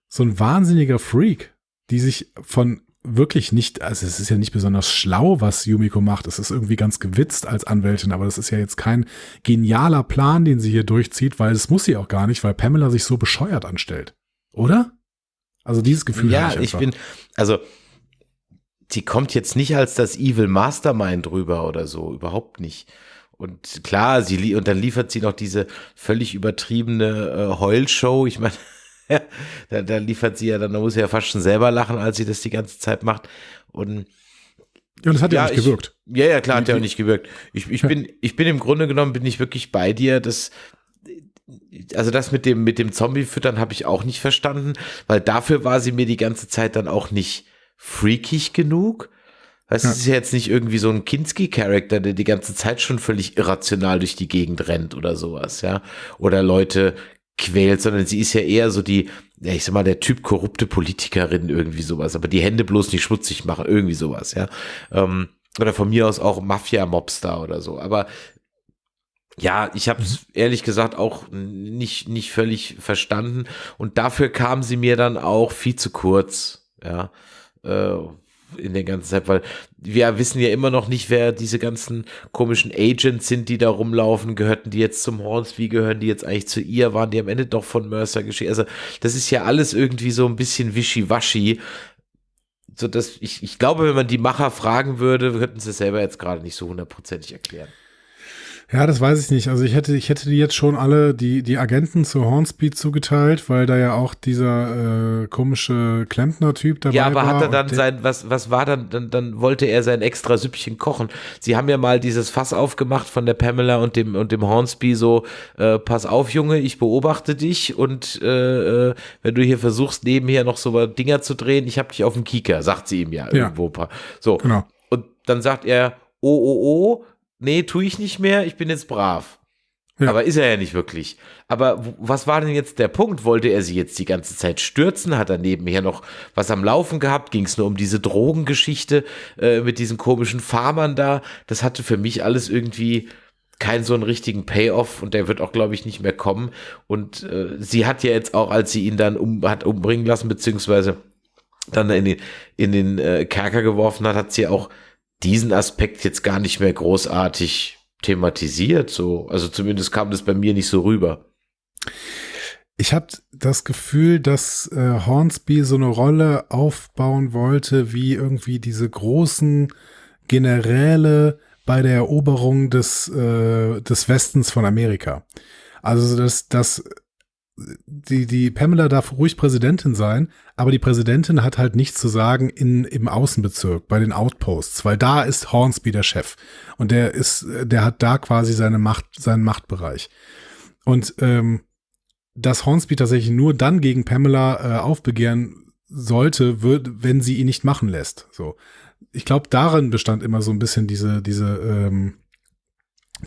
so ein wahnsinniger Freak, die sich von wirklich nicht, also es ist ja nicht besonders schlau, was Yumiko macht. Es ist irgendwie ganz gewitzt als Anwältin, aber das ist ja jetzt kein genialer Plan, den sie hier durchzieht, weil es muss sie auch gar nicht, weil Pamela sich so bescheuert anstellt. Oder? Also dieses Gefühl. Ja, ich, ich bin, also sie kommt jetzt nicht als das Evil Mastermind rüber oder so, überhaupt nicht. Und klar, sie und dann liefert sie noch diese völlig übertriebene äh, Heulshow. Ich meine, [LAUGHS] da, da liefert sie ja, dann muss sie ja fast schon selber lachen, als sie das die ganze Zeit macht. Und ja, das hat ja, ja nicht gewirkt. ja, ja, klar, hat ja auch nicht gewirkt. Ich, ich, bin, ich bin im Grunde genommen, bin ich wirklich bei dir, dass also das mit dem, mit dem Zombie-Füttern habe ich auch nicht verstanden, weil dafür war sie mir die ganze Zeit dann auch nicht freakig genug. Weißt, ja. es ist ja jetzt nicht irgendwie so ein Kinski-Charakter, der die ganze Zeit schon völlig irrational durch die Gegend rennt oder sowas, ja. Oder Leute quält, sondern sie ist ja eher so die, ja, ich sag mal, der Typ korrupte Politikerin, irgendwie sowas, aber die Hände bloß nicht schmutzig machen, irgendwie sowas, ja. Ähm, oder von mir aus auch Mafia-Mobster oder so. Aber ja, ich habe es mhm. ehrlich gesagt auch nicht, nicht völlig verstanden. Und dafür kam sie mir dann auch viel zu kurz. Ja, äh, in der ganzen Zeit, weil wir wissen ja immer noch nicht, wer diese ganzen komischen Agents sind, die da rumlaufen. Gehörten die jetzt zum Hornsby? Gehören die jetzt eigentlich zu ihr? Waren die am Ende doch von Mercer geschehen? Also, das ist ja alles irgendwie so ein bisschen wischiwaschi. So dass ich, ich glaube, wenn man die Macher fragen würde, könnten sie selber jetzt gerade nicht so hundertprozentig erklären. Ja, das weiß ich nicht. Also ich hätte, ich hätte die jetzt schon alle die, die Agenten zu Hornspeed zugeteilt, weil da ja auch dieser äh, komische Klempner-Typ dabei war. Ja, aber war hat er dann sein, was, was war dann, dann, dann wollte er sein extra Süppchen kochen. Sie haben ja mal dieses Fass aufgemacht von der Pamela und dem, und dem Hornsby so, äh, pass auf, Junge, ich beobachte dich und äh, äh wenn du hier versuchst, nebenher noch so Dinger zu drehen, ich hab dich auf dem Kieker, sagt sie ihm ja, ja. irgendwo. So. Genau. Und dann sagt er, oh, oh, oh, nee, tue ich nicht mehr, ich bin jetzt brav. Ja. Aber ist er ja nicht wirklich. Aber was war denn jetzt der Punkt? Wollte er sie jetzt die ganze Zeit stürzen? Hat er nebenher noch was am Laufen gehabt? Ging es nur um diese Drogengeschichte äh, mit diesen komischen Farmern da? Das hatte für mich alles irgendwie keinen so einen richtigen Payoff und der wird auch, glaube ich, nicht mehr kommen. Und äh, sie hat ja jetzt auch, als sie ihn dann um, hat umbringen lassen, beziehungsweise dann in den, in den äh, Kerker geworfen hat, hat sie auch diesen Aspekt jetzt gar nicht mehr großartig thematisiert. So, also zumindest kam das bei mir nicht so rüber. Ich habe das Gefühl, dass äh, Hornsby so eine Rolle aufbauen wollte, wie irgendwie diese großen Generäle bei der Eroberung des, äh, des Westens von Amerika. Also, dass, dass die, die Pamela darf ruhig Präsidentin sein, aber die Präsidentin hat halt nichts zu sagen in, im Außenbezirk, bei den Outposts, weil da ist Hornsby der Chef. Und der ist, der hat da quasi seine Macht, seinen Machtbereich. Und ähm, dass Hornsby tatsächlich nur dann gegen Pamela äh, aufbegehren sollte, wird, wenn sie ihn nicht machen lässt. So. Ich glaube, darin bestand immer so ein bisschen diese, diese, ähm,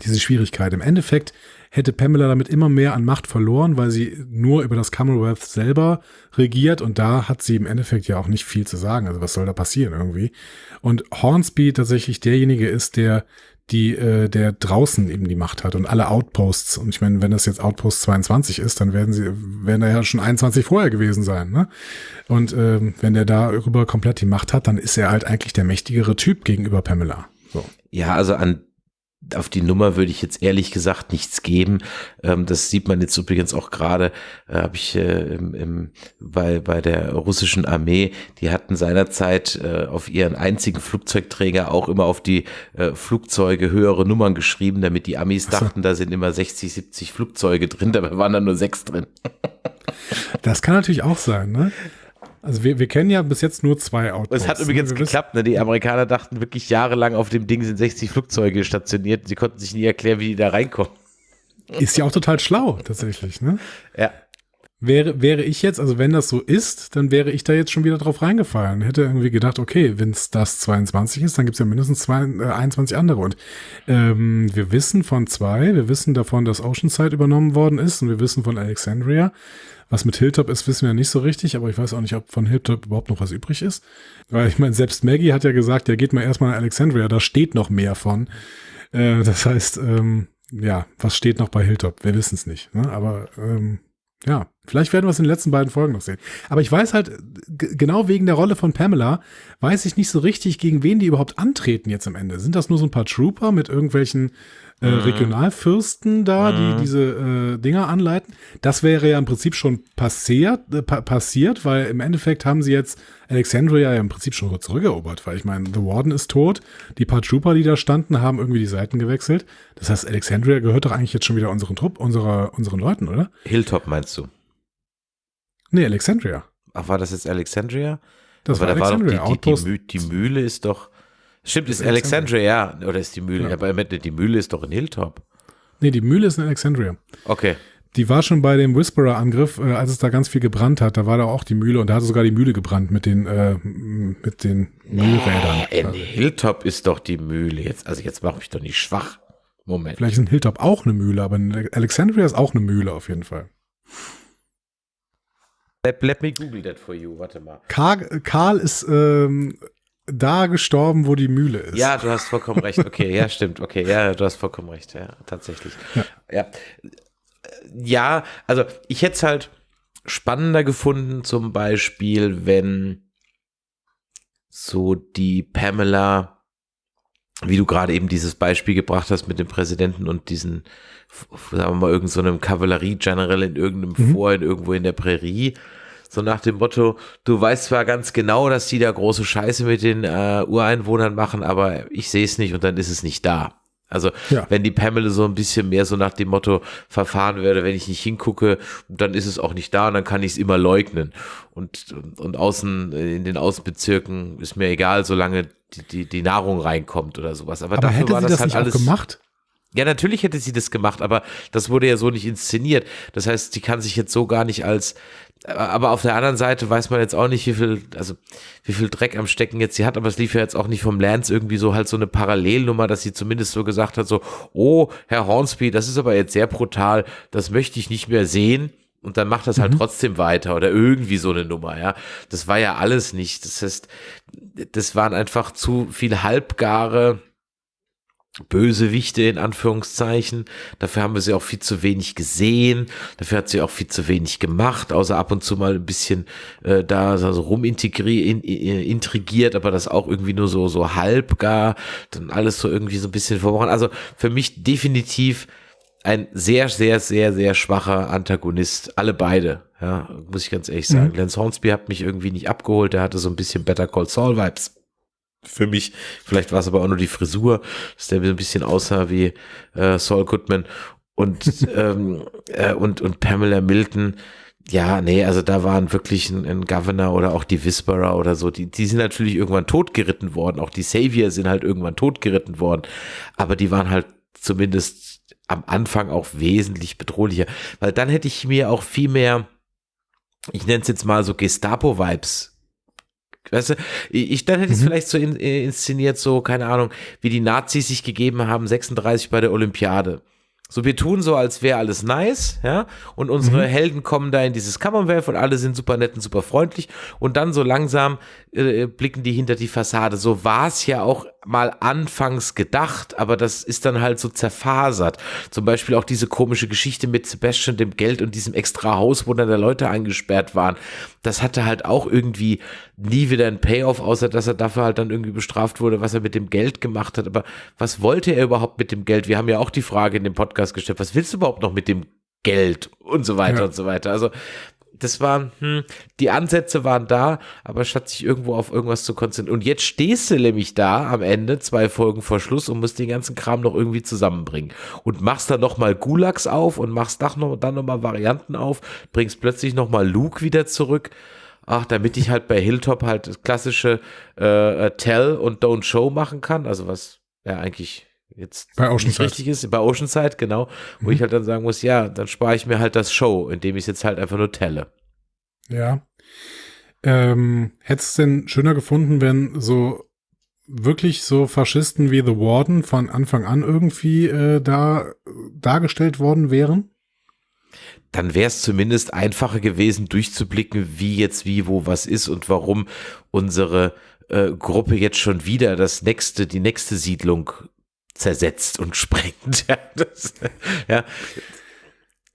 diese Schwierigkeit. Im Endeffekt hätte Pamela damit immer mehr an Macht verloren, weil sie nur über das Commonwealth selber regiert und da hat sie im Endeffekt ja auch nicht viel zu sagen. Also was soll da passieren irgendwie? Und Hornsby tatsächlich derjenige ist, der die äh, der draußen eben die Macht hat und alle Outposts und ich meine, wenn das jetzt Outpost 22 ist, dann werden sie werden da ja schon 21 vorher gewesen sein, ne? Und ähm, wenn der darüber komplett die Macht hat, dann ist er halt eigentlich der mächtigere Typ gegenüber Pamela. So. Ja, also an auf die Nummer würde ich jetzt ehrlich gesagt nichts geben. Ähm, das sieht man jetzt übrigens auch gerade, äh, habe ich äh, im, im, bei, bei der russischen Armee, die hatten seinerzeit äh, auf ihren einzigen Flugzeugträger auch immer auf die äh, Flugzeuge höhere Nummern geschrieben, damit die Amis dachten, da sind immer 60, 70 Flugzeuge drin, dabei waren da nur sechs drin. das kann natürlich auch sein, ne? Also wir, wir kennen ja bis jetzt nur zwei Autos. Es hat übrigens Wir wissen- geklappt, ne? Die Amerikaner dachten wirklich jahrelang, auf dem Ding sind 60 Flugzeuge stationiert. Sie konnten sich nie erklären, wie die da reinkommen. Ist ja auch total schlau, tatsächlich. Ne? Ja. Wäre, wäre ich jetzt, also wenn das so ist, dann wäre ich da jetzt schon wieder drauf reingefallen. Hätte irgendwie gedacht, okay, wenn es das 22 ist, dann gibt es ja mindestens zwei, äh, 21 andere. Und ähm, wir wissen von zwei, wir wissen davon, dass Oceanside übernommen worden ist und wir wissen von Alexandria. Was mit Hilltop ist, wissen wir nicht so richtig, aber ich weiß auch nicht, ob von Hilltop überhaupt noch was übrig ist. Weil ich meine, selbst Maggie hat ja gesagt, ja, geht mal erstmal nach Alexandria, da steht noch mehr von. Äh, das heißt, ähm, ja, was steht noch bei Hilltop? Wir wissen es nicht. Ne? Aber ähm, ja, vielleicht werden wir es in den letzten beiden Folgen noch sehen. Aber ich weiß halt, genau wegen der Rolle von Pamela, weiß ich nicht so richtig, gegen wen die überhaupt antreten jetzt am Ende. Sind das nur so ein paar Trooper mit irgendwelchen äh, Regionalfürsten da, die diese äh, Dinger anleiten? Das wäre ja im Prinzip schon passiert, äh, pa passiert, weil im Endeffekt haben sie jetzt Alexandria ja im Prinzip schon zurückerobert, weil ich meine, The Warden ist tot, die paar Trooper, die da standen, haben irgendwie die Seiten gewechselt. Das heißt, Alexandria gehört doch eigentlich jetzt schon wieder unseren Trupp, unserer, unseren Leuten, oder? Hilltop meinst du? Nee, Alexandria. Ach, war das jetzt Alexandria? Das aber war da war doch Alexandria. die, die, die Mühle ist doch. Stimmt, ist ist Alexandria, ja. Oder ist die Mühle? Ja. Aber die Mühle ist doch in Hilltop. Nee, die Mühle ist in Alexandria. Okay. Die war schon bei dem Whisperer-Angriff, äh, als es da ganz viel gebrannt hat. Da war da auch die Mühle und da hatte sogar die Mühle gebrannt mit den, äh, mit den Mühlrädern. In Hilltop ist doch die Mühle. Jetzt, also jetzt mache ich doch nicht schwach. Moment. Vielleicht ist in Hilltop auch eine Mühle, aber in Alexandria ist auch eine Mühle auf jeden Fall. Let, let me Google that for you. Warte mal. Karl, Karl ist ähm, da gestorben, wo die Mühle ist. Ja, du hast vollkommen recht. Okay, ja, stimmt. Okay, ja, du hast vollkommen recht. Ja, tatsächlich. Ja. Ja, also ich hätte es halt spannender gefunden, zum Beispiel, wenn so die Pamela, wie du gerade eben dieses Beispiel gebracht hast mit dem Präsidenten und diesen, sagen wir mal, irgendeinem so Kavallerie-General in irgendeinem Fort, in irgendwo in der Prärie, so nach dem Motto, du weißt zwar ganz genau, dass die da große Scheiße mit den äh, Ureinwohnern machen, aber ich sehe es nicht und dann ist es nicht da. Also Ja. wenn die Pamela so ein bisschen mehr so nach dem Motto verfahren würde, wenn ich nicht hingucke, dann ist es auch nicht da und dann kann ich es immer leugnen. Und, und, und außen, in den Außenbezirken ist mir egal, solange die, die, die Nahrung reinkommt oder sowas. Aber, aber dafür hätte war sie das das, halt nicht alles gemacht? ja, natürlich hätte sie das gemacht, aber das wurde ja so nicht inszeniert. Das heißt, sie kann sich jetzt so gar nicht als, aber auf der anderen Seite weiß man jetzt auch nicht, wie viel, also wie viel Dreck am Stecken jetzt sie hat, aber es lief ja jetzt auch nicht vom Lance irgendwie so halt so eine Parallelnummer, dass sie zumindest so gesagt hat, so, oh, Herr Hornsby, das ist aber jetzt sehr brutal, das möchte ich nicht mehr sehen. Und dann macht das halt trotzdem weiter oder irgendwie so eine Nummer, ja. Das war ja alles nicht. Das heißt, das waren einfach zu viel halbgare, Bösewichte in Anführungszeichen. Dafür haben wir sie auch viel zu wenig gesehen. Dafür hat sie auch viel zu wenig gemacht, außer ab und zu mal ein bisschen äh, da so rumintegriert, in, in, intrigiert, aber das auch irgendwie nur so so halb gar. Dann alles so irgendwie so ein bisschen verworren. Also für mich definitiv ein sehr, sehr, sehr, sehr schwacher Antagonist. Alle beide, ja, muss ich ganz ehrlich sagen. Lance Hornsby hat mich irgendwie nicht abgeholt. Der hatte so ein bisschen Better Call Saul Vibes für mich. Vielleicht war es aber auch nur die Frisur, dass der so ein bisschen aussah wie äh, Saul Goodman und, [LAUGHS] ähm, äh, und, und Pamela Milton. Ja, nee, also da waren wirklich ein, ein Governor oder auch die Whisperer oder so, die, die sind natürlich irgendwann totgeritten worden. Auch die Savior sind halt irgendwann totgeritten worden. Aber die waren halt zumindest am Anfang auch wesentlich bedrohlicher. Weil dann hätte ich mir auch viel mehr, ich nenne es jetzt mal so Gestapo-Vibes Weißt du, ich, dann hätte ich es vielleicht so in, äh, inszeniert, so, keine Ahnung, wie die Nazis sich gegeben haben, 36 bei der Olympiade. So, wir tun so, als wäre alles nice, ja, und unsere Helden kommen da in dieses Commonwealth und alle sind super nett und super freundlich und dann so langsam äh, blicken die hinter die Fassade. So war es ja auch mal anfangs gedacht, aber das ist dann halt so zerfasert. Zum Beispiel auch diese komische Geschichte mit Sebastian, dem Geld und diesem extra Haus, wo dann da Leute eingesperrt waren. Das hatte halt auch irgendwie nie wieder ein Payoff, außer dass er dafür halt dann irgendwie bestraft wurde, was er mit dem Geld gemacht hat. Aber was wollte er überhaupt mit dem Geld? Wir haben ja auch die Frage in dem Podcast gestellt, was willst du überhaupt noch mit dem Geld und so weiter Ja. und so weiter. Also das waren, hm, die Ansätze waren da, aber statt sich irgendwo auf irgendwas zu konzentrieren. Und jetzt stehst du nämlich da am Ende, zwei Folgen vor Schluss und musst den ganzen Kram noch irgendwie zusammenbringen. Und machst dann nochmal Gulags auf und machst dann noch, dann noch Varianten auf, bringst plötzlich nochmal Luke wieder zurück. ach, damit ich halt bei Hilltop halt das klassische äh, Tell und Don't Show machen kann, also was ja eigentlich jetzt Bei nicht richtig ist, bei Oceanside, genau, wo ich halt dann sagen muss, ja, dann spare ich mir halt das Show, indem ich es jetzt halt einfach nur telle. Ja. Ähm, hättest du denn schöner gefunden, wenn so wirklich so Faschisten wie The Warden von Anfang an irgendwie äh, da dargestellt worden wären? dann wäre es zumindest einfacher gewesen, durchzublicken, wie jetzt wie, wo, was ist und warum unsere äh, Gruppe jetzt schon wieder das nächste, die nächste Siedlung zersetzt und sprengt. [LAUGHS] Ja, das, ja.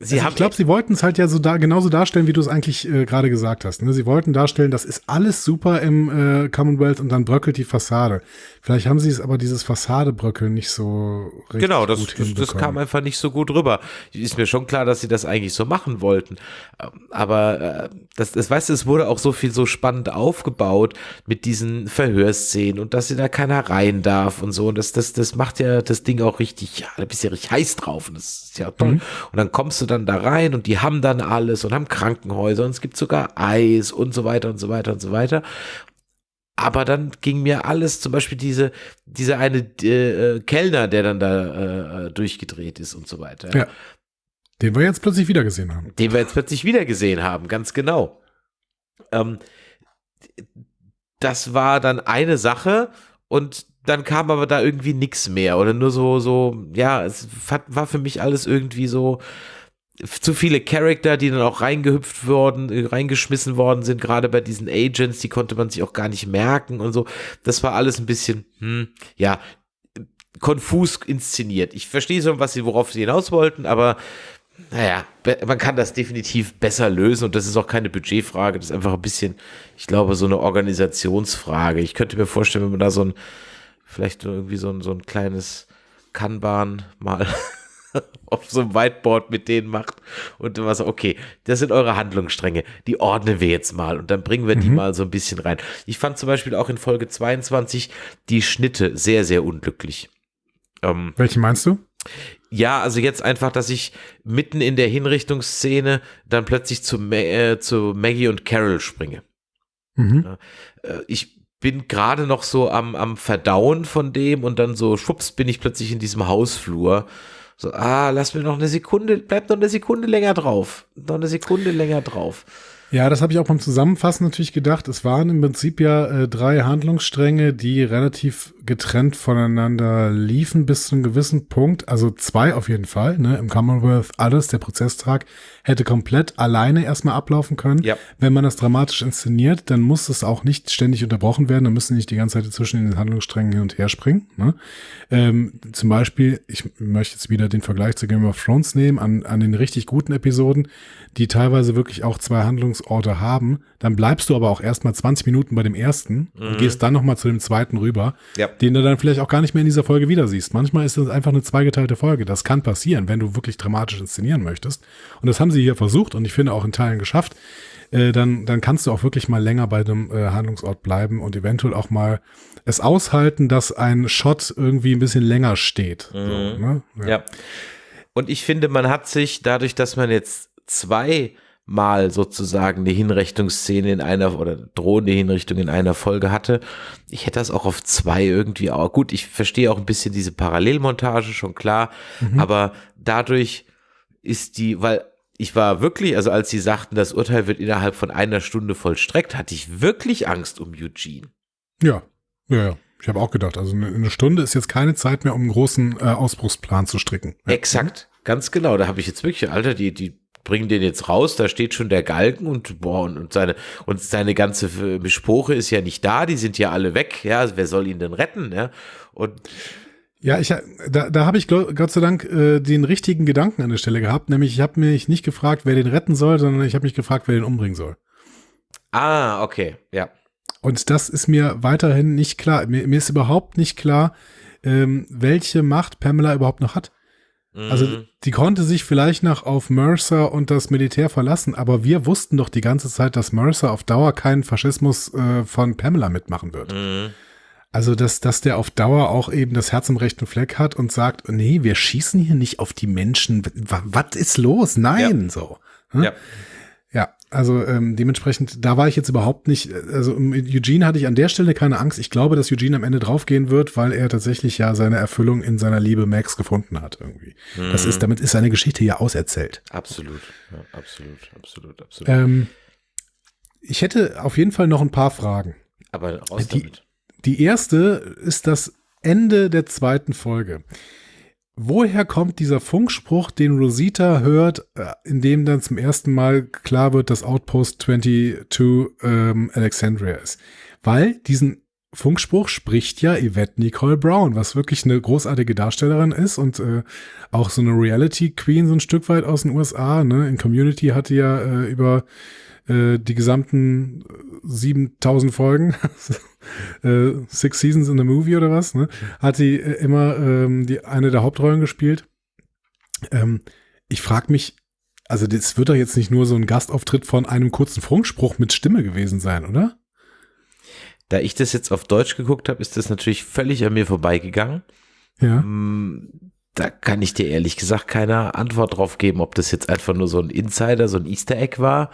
Sie also haben ich glaube, sie wollten es halt ja so da genauso darstellen, wie du es eigentlich äh, gerade gesagt hast. Ne? Sie wollten darstellen, das ist alles super im äh, Commonwealth und dann bröckelt die Fassade. Vielleicht haben sie es aber dieses Fassadebröckeln nicht so richtig Genau, das, gut das, das kam einfach nicht so gut rüber. Ist mir schon klar, dass sie das eigentlich so machen wollten. Ähm, Aber äh, das, das weißt du, es wurde auch so viel so spannend aufgebaut mit diesen Verhörszenen und dass sie da keiner rein darf und so. Und das, das, das macht ja das Ding auch richtig, ja, da bist du ja richtig heiß drauf und das ist ja toll. Mhm. Und dann kommst du dann da rein und die haben dann alles und haben Krankenhäuser und es gibt sogar Eis und so weiter und so weiter und so weiter. Aber dann ging mir alles, zum Beispiel diese, diese eine äh, äh, Kellner, der dann da äh, durchgedreht ist und so weiter. Ja. Den wir jetzt plötzlich wieder gesehen haben. Den wir jetzt plötzlich wieder gesehen haben, ganz genau. Ähm, das war dann eine Sache und dann kam aber da irgendwie nichts mehr oder nur so, so, ja, es war für mich alles irgendwie so zu viele Charakter, die dann auch reingehüpft worden, äh, reingeschmissen worden sind, gerade bei diesen Agents, die konnte man sich auch gar nicht merken und so. Das war alles ein bisschen, hm, ja, konfus inszeniert. Ich verstehe schon, was sie, worauf sie hinaus wollten, aber naja, man kann das definitiv besser lösen und das ist auch keine Budgetfrage, das ist einfach ein bisschen, ich glaube, so eine Organisationsfrage. Ich könnte mir vorstellen, wenn man da so ein, vielleicht irgendwie so ein, so ein kleines Kanban mal [LAUGHS] [LAUGHS] auf so einem Whiteboard mit denen macht und was, okay, das sind eure Handlungsstränge, die ordnen wir jetzt mal und dann bringen wir die mal so ein bisschen rein. Ich fand zum Beispiel auch in Folge 22 die Schnitte sehr, sehr unglücklich. Ähm, Welche meinst du? ja, also jetzt einfach, dass ich mitten in der Hinrichtungsszene dann plötzlich zu, Ma äh, zu Maggie und Carol springe. Mhm. Äh, ich bin gerade noch so am, am Verdauen von dem und dann so schwupps bin ich plötzlich in diesem Hausflur. So, ah, lass mir noch eine Sekunde, bleib noch eine Sekunde länger drauf. Noch eine Sekunde länger drauf. Ja, das habe ich auch beim Zusammenfassen natürlich gedacht. Es waren im Prinzip ja äh, drei Handlungsstränge, die relativ getrennt voneinander liefen bis zu einem gewissen Punkt. Also zwei auf jeden Fall. Ne? Im Commonwealth alles, der Prozesstag hätte komplett alleine erstmal ablaufen können. Ja. Wenn man das dramatisch inszeniert, dann muss es auch nicht ständig unterbrochen werden. Dann müssen nicht die ganze Zeit zwischen den Handlungssträngen hin und her springen. Ne? Ähm, zum Beispiel, ich möchte jetzt wieder den Vergleich zu Game of Thrones nehmen, an, an den richtig guten Episoden, die teilweise wirklich auch zwei Handlungsorte haben. Dann bleibst du aber auch erstmal 20 Minuten bei dem ersten und gehst dann nochmal zu dem zweiten rüber, Ja. Den du dann vielleicht auch gar nicht mehr in dieser Folge wieder siehst. Manchmal ist das einfach eine zweigeteilte Folge. Das kann passieren, wenn du wirklich dramatisch inszenieren möchtest. Und das haben sie hier versucht und ich finde auch in Teilen geschafft. Äh, dann, dann kannst du auch wirklich mal länger bei dem äh, Handlungsort bleiben und eventuell auch mal es aushalten, dass ein Shot irgendwie ein bisschen länger steht. So, ne? Ja. Und ich finde, man hat sich dadurch, dass man jetzt zweimal sozusagen eine Hinrichtungsszene in einer oder drohende Hinrichtung in einer Folge hatte, ich hätte das auch auf zwei irgendwie auch. Gut, ich verstehe auch ein bisschen diese Parallelmontage, schon klar, aber dadurch ist die, weil ich war wirklich, also als sie sagten, das Urteil wird innerhalb von einer Stunde vollstreckt, hatte ich wirklich Angst um Eugene. Ja, ja, ja. Ich habe auch gedacht, also eine, Stunde ist jetzt keine Zeit mehr, um einen großen äh, Ausbruchsplan zu stricken. Exakt, ganz genau. Da habe ich jetzt wirklich, Alter, die, die bringen den jetzt raus, da steht schon der Galgen und boah, und, und seine, und seine ganze äh, Bespoche ist ja nicht da, die sind ja alle weg, ja, wer soll ihn denn retten, ja? Und Ja, ich, da, da habe ich Gott sei Dank äh, den richtigen Gedanken an der Stelle gehabt, nämlich ich habe mich nicht gefragt, wer den retten soll, sondern ich habe mich gefragt, wer den umbringen soll. ah, okay, ja. Und das ist mir weiterhin nicht klar. Mir, mir ist überhaupt nicht klar, ähm, welche Macht Pamela überhaupt noch hat. Also Mhm. die konnte sich vielleicht noch auf Mercer und das Militär verlassen, aber wir wussten doch die ganze Zeit, dass Mercer auf Dauer keinen Faschismus äh, von Pamela mitmachen wird. Mhm. Also, dass, dass der auf Dauer auch eben das Herz im rechten Fleck hat und sagt, nee, wir schießen hier nicht auf die Menschen. Was ist los? Nein, so. Hm? Ja. Also ähm, dementsprechend, da war ich jetzt überhaupt nicht, also mit Eugene hatte ich an der Stelle keine Angst. Ich glaube, dass Eugene am Ende draufgehen wird, weil er tatsächlich ja seine Erfüllung in seiner Liebe Max gefunden hat irgendwie. Mhm. Das ist, damit ist seine Geschichte ja auserzählt. Absolut, ja, absolut, absolut, absolut. Ähm, ich hätte auf jeden Fall noch ein paar Fragen. Aber raus die, damit. Die erste ist das Ende der zweiten Folge. Woher kommt dieser Funkspruch, den Rosita hört, äh, in dem dann zum ersten Mal klar wird, dass Outpost 22 ähm, Alexandria ist? Weil diesen Funkspruch spricht ja Yvette Nicole Brown, was wirklich eine großartige Darstellerin ist und äh, auch so eine Reality Queen so ein Stück weit aus den USA. Ne? In Community hatte ja äh, über äh, die gesamten 7000 Folgen, [LAUGHS] äh, Six Seasons in the Movie oder was, ne? hat sie äh, immer ähm, die eine der Hauptrollen gespielt. Ähm, ich frage mich, also das wird doch jetzt nicht nur so ein Gastauftritt von einem kurzen Funkspruch mit Stimme gewesen sein, oder? Da ich das jetzt auf Deutsch geguckt habe, ist das natürlich völlig an mir vorbeigegangen. Ja. Mm, da kann ich dir ehrlich gesagt keine Antwort drauf geben, ob das jetzt einfach nur so ein Insider, so ein Easter Egg war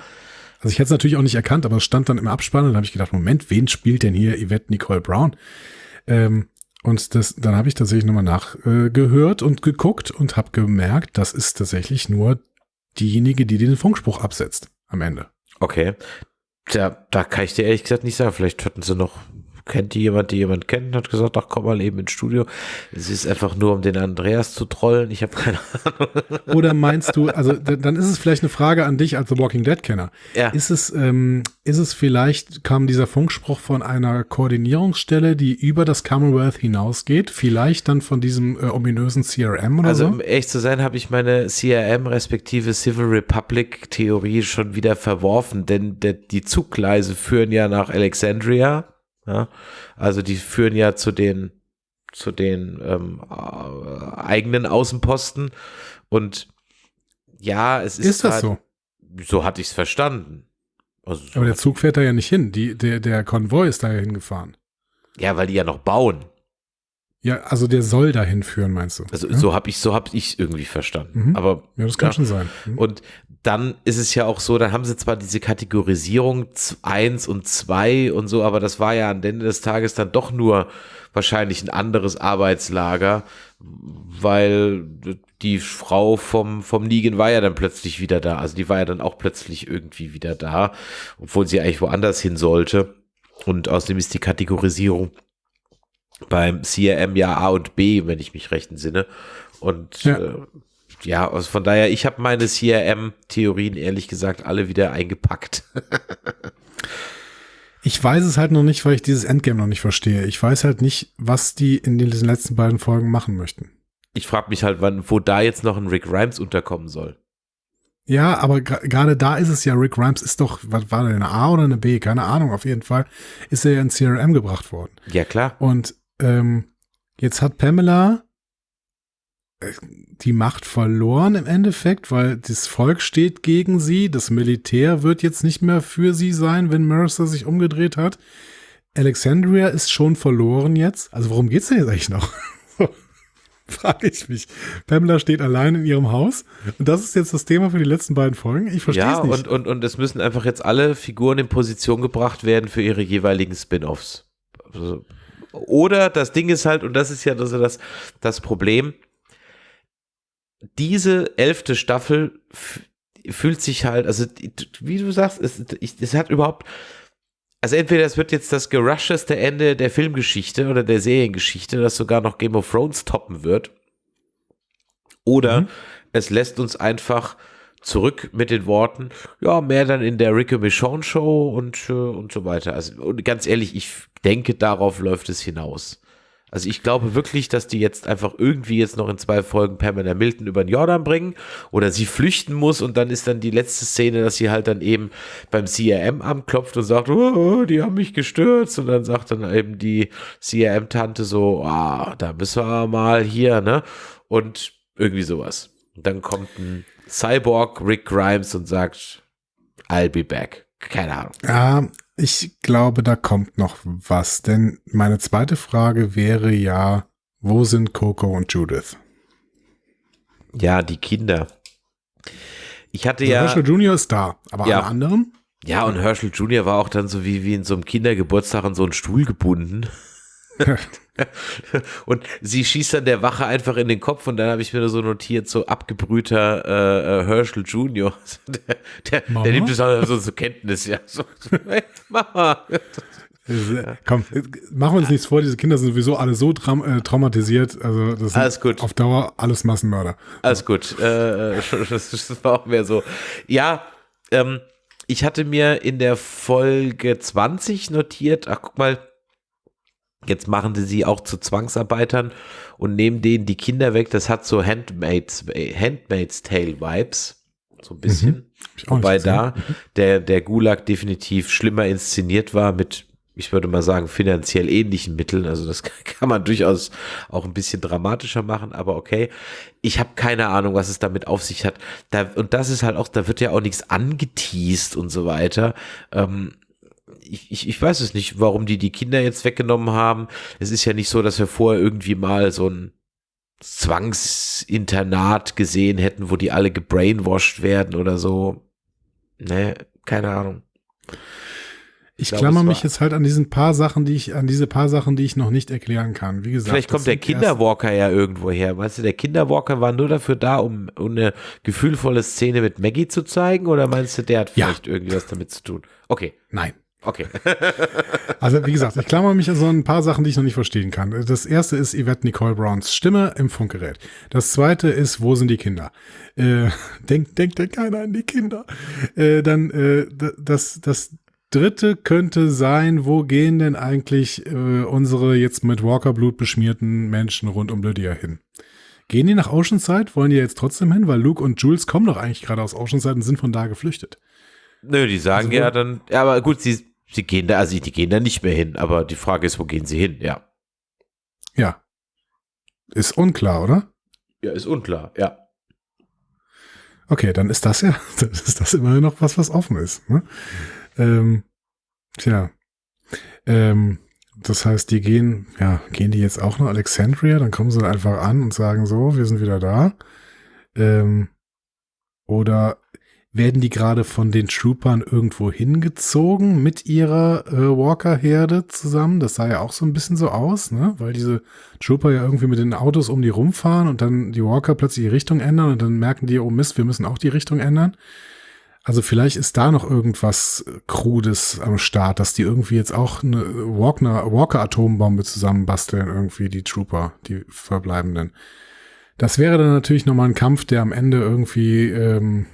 also ich hätte es natürlich auch nicht erkannt, aber es stand dann im Abspann und da habe ich gedacht, Moment, wen spielt denn hier Yvette Nicole Brown? Ähm, und das, dann habe ich tatsächlich nochmal nachgehört äh, und geguckt und habe gemerkt, das ist tatsächlich nur diejenige, die den Funkspruch absetzt am Ende. Okay. Da, da kann ich dir ehrlich gesagt nicht sagen. Vielleicht hatten sie noch kennt die jemand, die jemand kennt und hat gesagt, ach komm mal eben ins Studio. Es ist einfach nur, um den Andreas zu trollen. Ich habe keine Ahnung. Oder meinst du, also dann ist es vielleicht eine Frage an dich als The Walking Dead Kenner. Ja. Ist es, ähm, ist es vielleicht, kam dieser Funkspruch von einer Koordinierungsstelle, die über das Commonwealth hinausgeht? Vielleicht dann von diesem äh, ominösen CRM oder also, so? Also um ehrlich zu sein, habe ich meine CRM respektive Civil Republic Theorie schon wieder verworfen, denn der, die Zuggleise führen ja nach Alexandria ja? Also die führen ja zu den zu den ähm, äh, eigenen Außenposten und ja, es ist, ist das so? So hatte ich es verstanden. Also so Aber der Zug fährt da ja nicht hin. Die, der, der Konvoi ist da ja hingefahren. Ja, weil die ja noch bauen. Ja, also der soll dahin führen, meinst du? Also ja? so habe ich so habe ich irgendwie verstanden. Mhm. Aber ja, das kann ja. schon sein. Mhm. Und dann ist es ja auch so, dann haben sie zwar diese Kategorisierung 1 und 2 und so, aber das war ja am Ende des Tages dann doch nur wahrscheinlich ein anderes Arbeitslager, weil die Frau vom, vom Negan war ja dann plötzlich wieder da. Also die war ja dann auch plötzlich irgendwie wieder da, obwohl sie eigentlich woanders hin sollte. Und außerdem ist die Kategorisierung beim CRM ja A und B, wenn ich mich recht entsinne. Und ja. äh, ja, also von daher, ich habe meine CRM-Theorien ehrlich gesagt alle wieder eingepackt. [LAUGHS] ich weiß es halt noch nicht, weil ich dieses Endgame noch nicht verstehe. Ich weiß halt nicht, was die in diesen letzten beiden Folgen machen möchten. Ich frage mich halt, wann, wo da jetzt noch ein Rick Grimes unterkommen soll. Ja, aber gerade da ist es ja, Rick Grimes ist doch, was war der, eine A oder eine B? Keine Ahnung, auf jeden Fall ist er ja in CRM gebracht worden. Ja, klar. Und ähm, jetzt hat Pamela die Macht verloren im Endeffekt, weil das Volk steht gegen sie. Das Militär wird jetzt nicht mehr für sie sein, wenn Mercer sich umgedreht hat. Alexandria ist schon verloren jetzt. Also worum geht's denn jetzt eigentlich noch? [LAUGHS] Frage ich mich. Pamela steht allein in ihrem Haus und das ist jetzt das Thema für die letzten beiden Folgen. Ich verstehe ja, es nicht. Und, und, und es müssen einfach jetzt alle Figuren in Position gebracht werden für ihre jeweiligen Spin-offs. Also, oder das Ding ist halt, und das ist ja also das, das Problem, diese elfte Staffel fühlt sich halt, also wie du sagst, es, es hat überhaupt, also entweder es wird jetzt das gerusheste Ende der Filmgeschichte oder der Seriengeschichte, das sogar noch Game of Thrones toppen wird, oder mhm. es lässt uns einfach zurück mit den Worten, ja, mehr dann in der Ricky Michonne Show und, äh, und so weiter. Also, und ganz ehrlich, ich denke, darauf läuft es hinaus. Also ich glaube wirklich, dass die jetzt einfach irgendwie jetzt noch in zwei Folgen Pamela Milton über den Jordan bringen oder sie flüchten muss und dann ist dann die letzte Szene, dass sie halt dann eben beim CRM anklopft und sagt, oh, die haben mich gestürzt und dann sagt dann eben die CRM-Tante so, ah, da müssen wir mal hier, ne? Und irgendwie sowas. Und dann kommt ein Cyborg Rick Grimes und sagt, I'll be back. Keine Ahnung. Ja, ich glaube, da kommt noch was, denn meine zweite Frage wäre ja, wo sind Coco und Judith? Ja, die Kinder. Ich hatte Also ja. Herschel Junior ist da, aber Ja. alle anderen? Ja, und Herschel Jr. war auch dann so wie, wie in so einem Kindergeburtstag an so einen Stuhl gebunden. [LAUGHS] und sie schießt dann der Wache einfach in den Kopf und dann habe ich mir so notiert, so abgebrühter äh, äh, Herschel Jr. [LAUGHS] Der, der, Mama? der nimmt das also zur Kenntnis, ja. So, so, hey, Mama. Äh, Komm, äh, machen wir uns nichts vor, diese Kinder sind sowieso alle so traum äh, traumatisiert. Also das Alles gut. auf Dauer alles Massenmörder. Alles gut. Äh, [LAUGHS] das, das war auch mehr so. Ja, ähm, ich hatte mir in der Folge 20 notiert, ach guck mal, jetzt machen sie sie auch zu Zwangsarbeitern und nehmen denen die Kinder weg. Das hat so Handmaid's, Handmaid's Tale Vibes. So ein bisschen. Nicht Wobei da der, der Gulag definitiv schlimmer inszeniert war mit, ich würde mal sagen, finanziell ähnlichen Mitteln. Also das [LAUGHS] kann man durchaus auch ein bisschen dramatischer machen, aber okay. Ich habe keine Ahnung, was es damit auf sich hat. Da, und das ist halt auch, da wird ja auch nichts angeteased und so weiter. Ähm, ich, ich, ich weiß es nicht, warum die die Kinder jetzt weggenommen haben. Es ist ja nicht so, dass wir vorher irgendwie mal so ein Zwangsinternat gesehen hätten, wo die alle gebrainwashed werden oder so. Ne, keine Ahnung. Ich glaube, klammer mich jetzt halt an diesen paar Sachen, die ich, an diese paar Sachen, die ich noch nicht erklären kann. Wie gesagt. Vielleicht kommt der Kinderwalker ja irgendwo her. Weißt du, der Kinderwalker war nur dafür da, um, um eine gefühlvolle Szene mit Maggie zu zeigen? Oder meinst du, der hat Ja. vielleicht irgendwie was damit zu tun? Okay, Nein. Okay. [LAUGHS] Also wie gesagt, ich klammer mich an so ein paar Sachen, die ich noch nicht verstehen kann. Das erste ist Yvette Nicole Browns Stimme im Funkgerät. Das zweite ist, wo sind die Kinder? Äh, [LAUGHS] denkt, denkt denn keiner an die Kinder? Äh, dann äh, das, das dritte könnte sein, wo gehen denn eigentlich äh, unsere jetzt mit Walker-Blut beschmierten Menschen rund um Lydia hin? Gehen die nach Oceanside? Wollen die jetzt trotzdem hin? Weil Luke und Jules kommen doch eigentlich gerade aus Oceanside und sind von da geflüchtet. Nö, die sagen Also, ja dann, ja, aber gut, sie, sie gehen da, also die gehen da nicht mehr hin, aber die Frage ist, wo gehen sie hin? Ja. Ja. Ist unklar, oder? Ja, ist unklar, ja. Okay, dann ist das ja, [LAUGHS] dann ist das immerhin noch was, was offen ist. Ne? Ähm, tja. Ähm, das heißt, die gehen, ja, gehen die jetzt auch nach Alexandria? Dann kommen sie einfach an und sagen so, wir sind wieder da. Ähm, oder werden die gerade von den Troopern irgendwo hingezogen mit ihrer äh, Walker-Herde zusammen? Das sah ja auch so ein bisschen so aus, ne? Weil diese Trooper ja irgendwie mit den Autos um die rumfahren und dann die Walker plötzlich die Richtung ändern und dann merken die, oh Mist, wir müssen auch die Richtung ändern. Also vielleicht ist da noch irgendwas äh, Krudes am Start, dass die irgendwie jetzt auch eine Walker- Walker-Atombombe zusammenbasteln, irgendwie die Trooper, die Verbleibenden. Das wäre dann natürlich nochmal ein Kampf, der am Ende irgendwie ähm,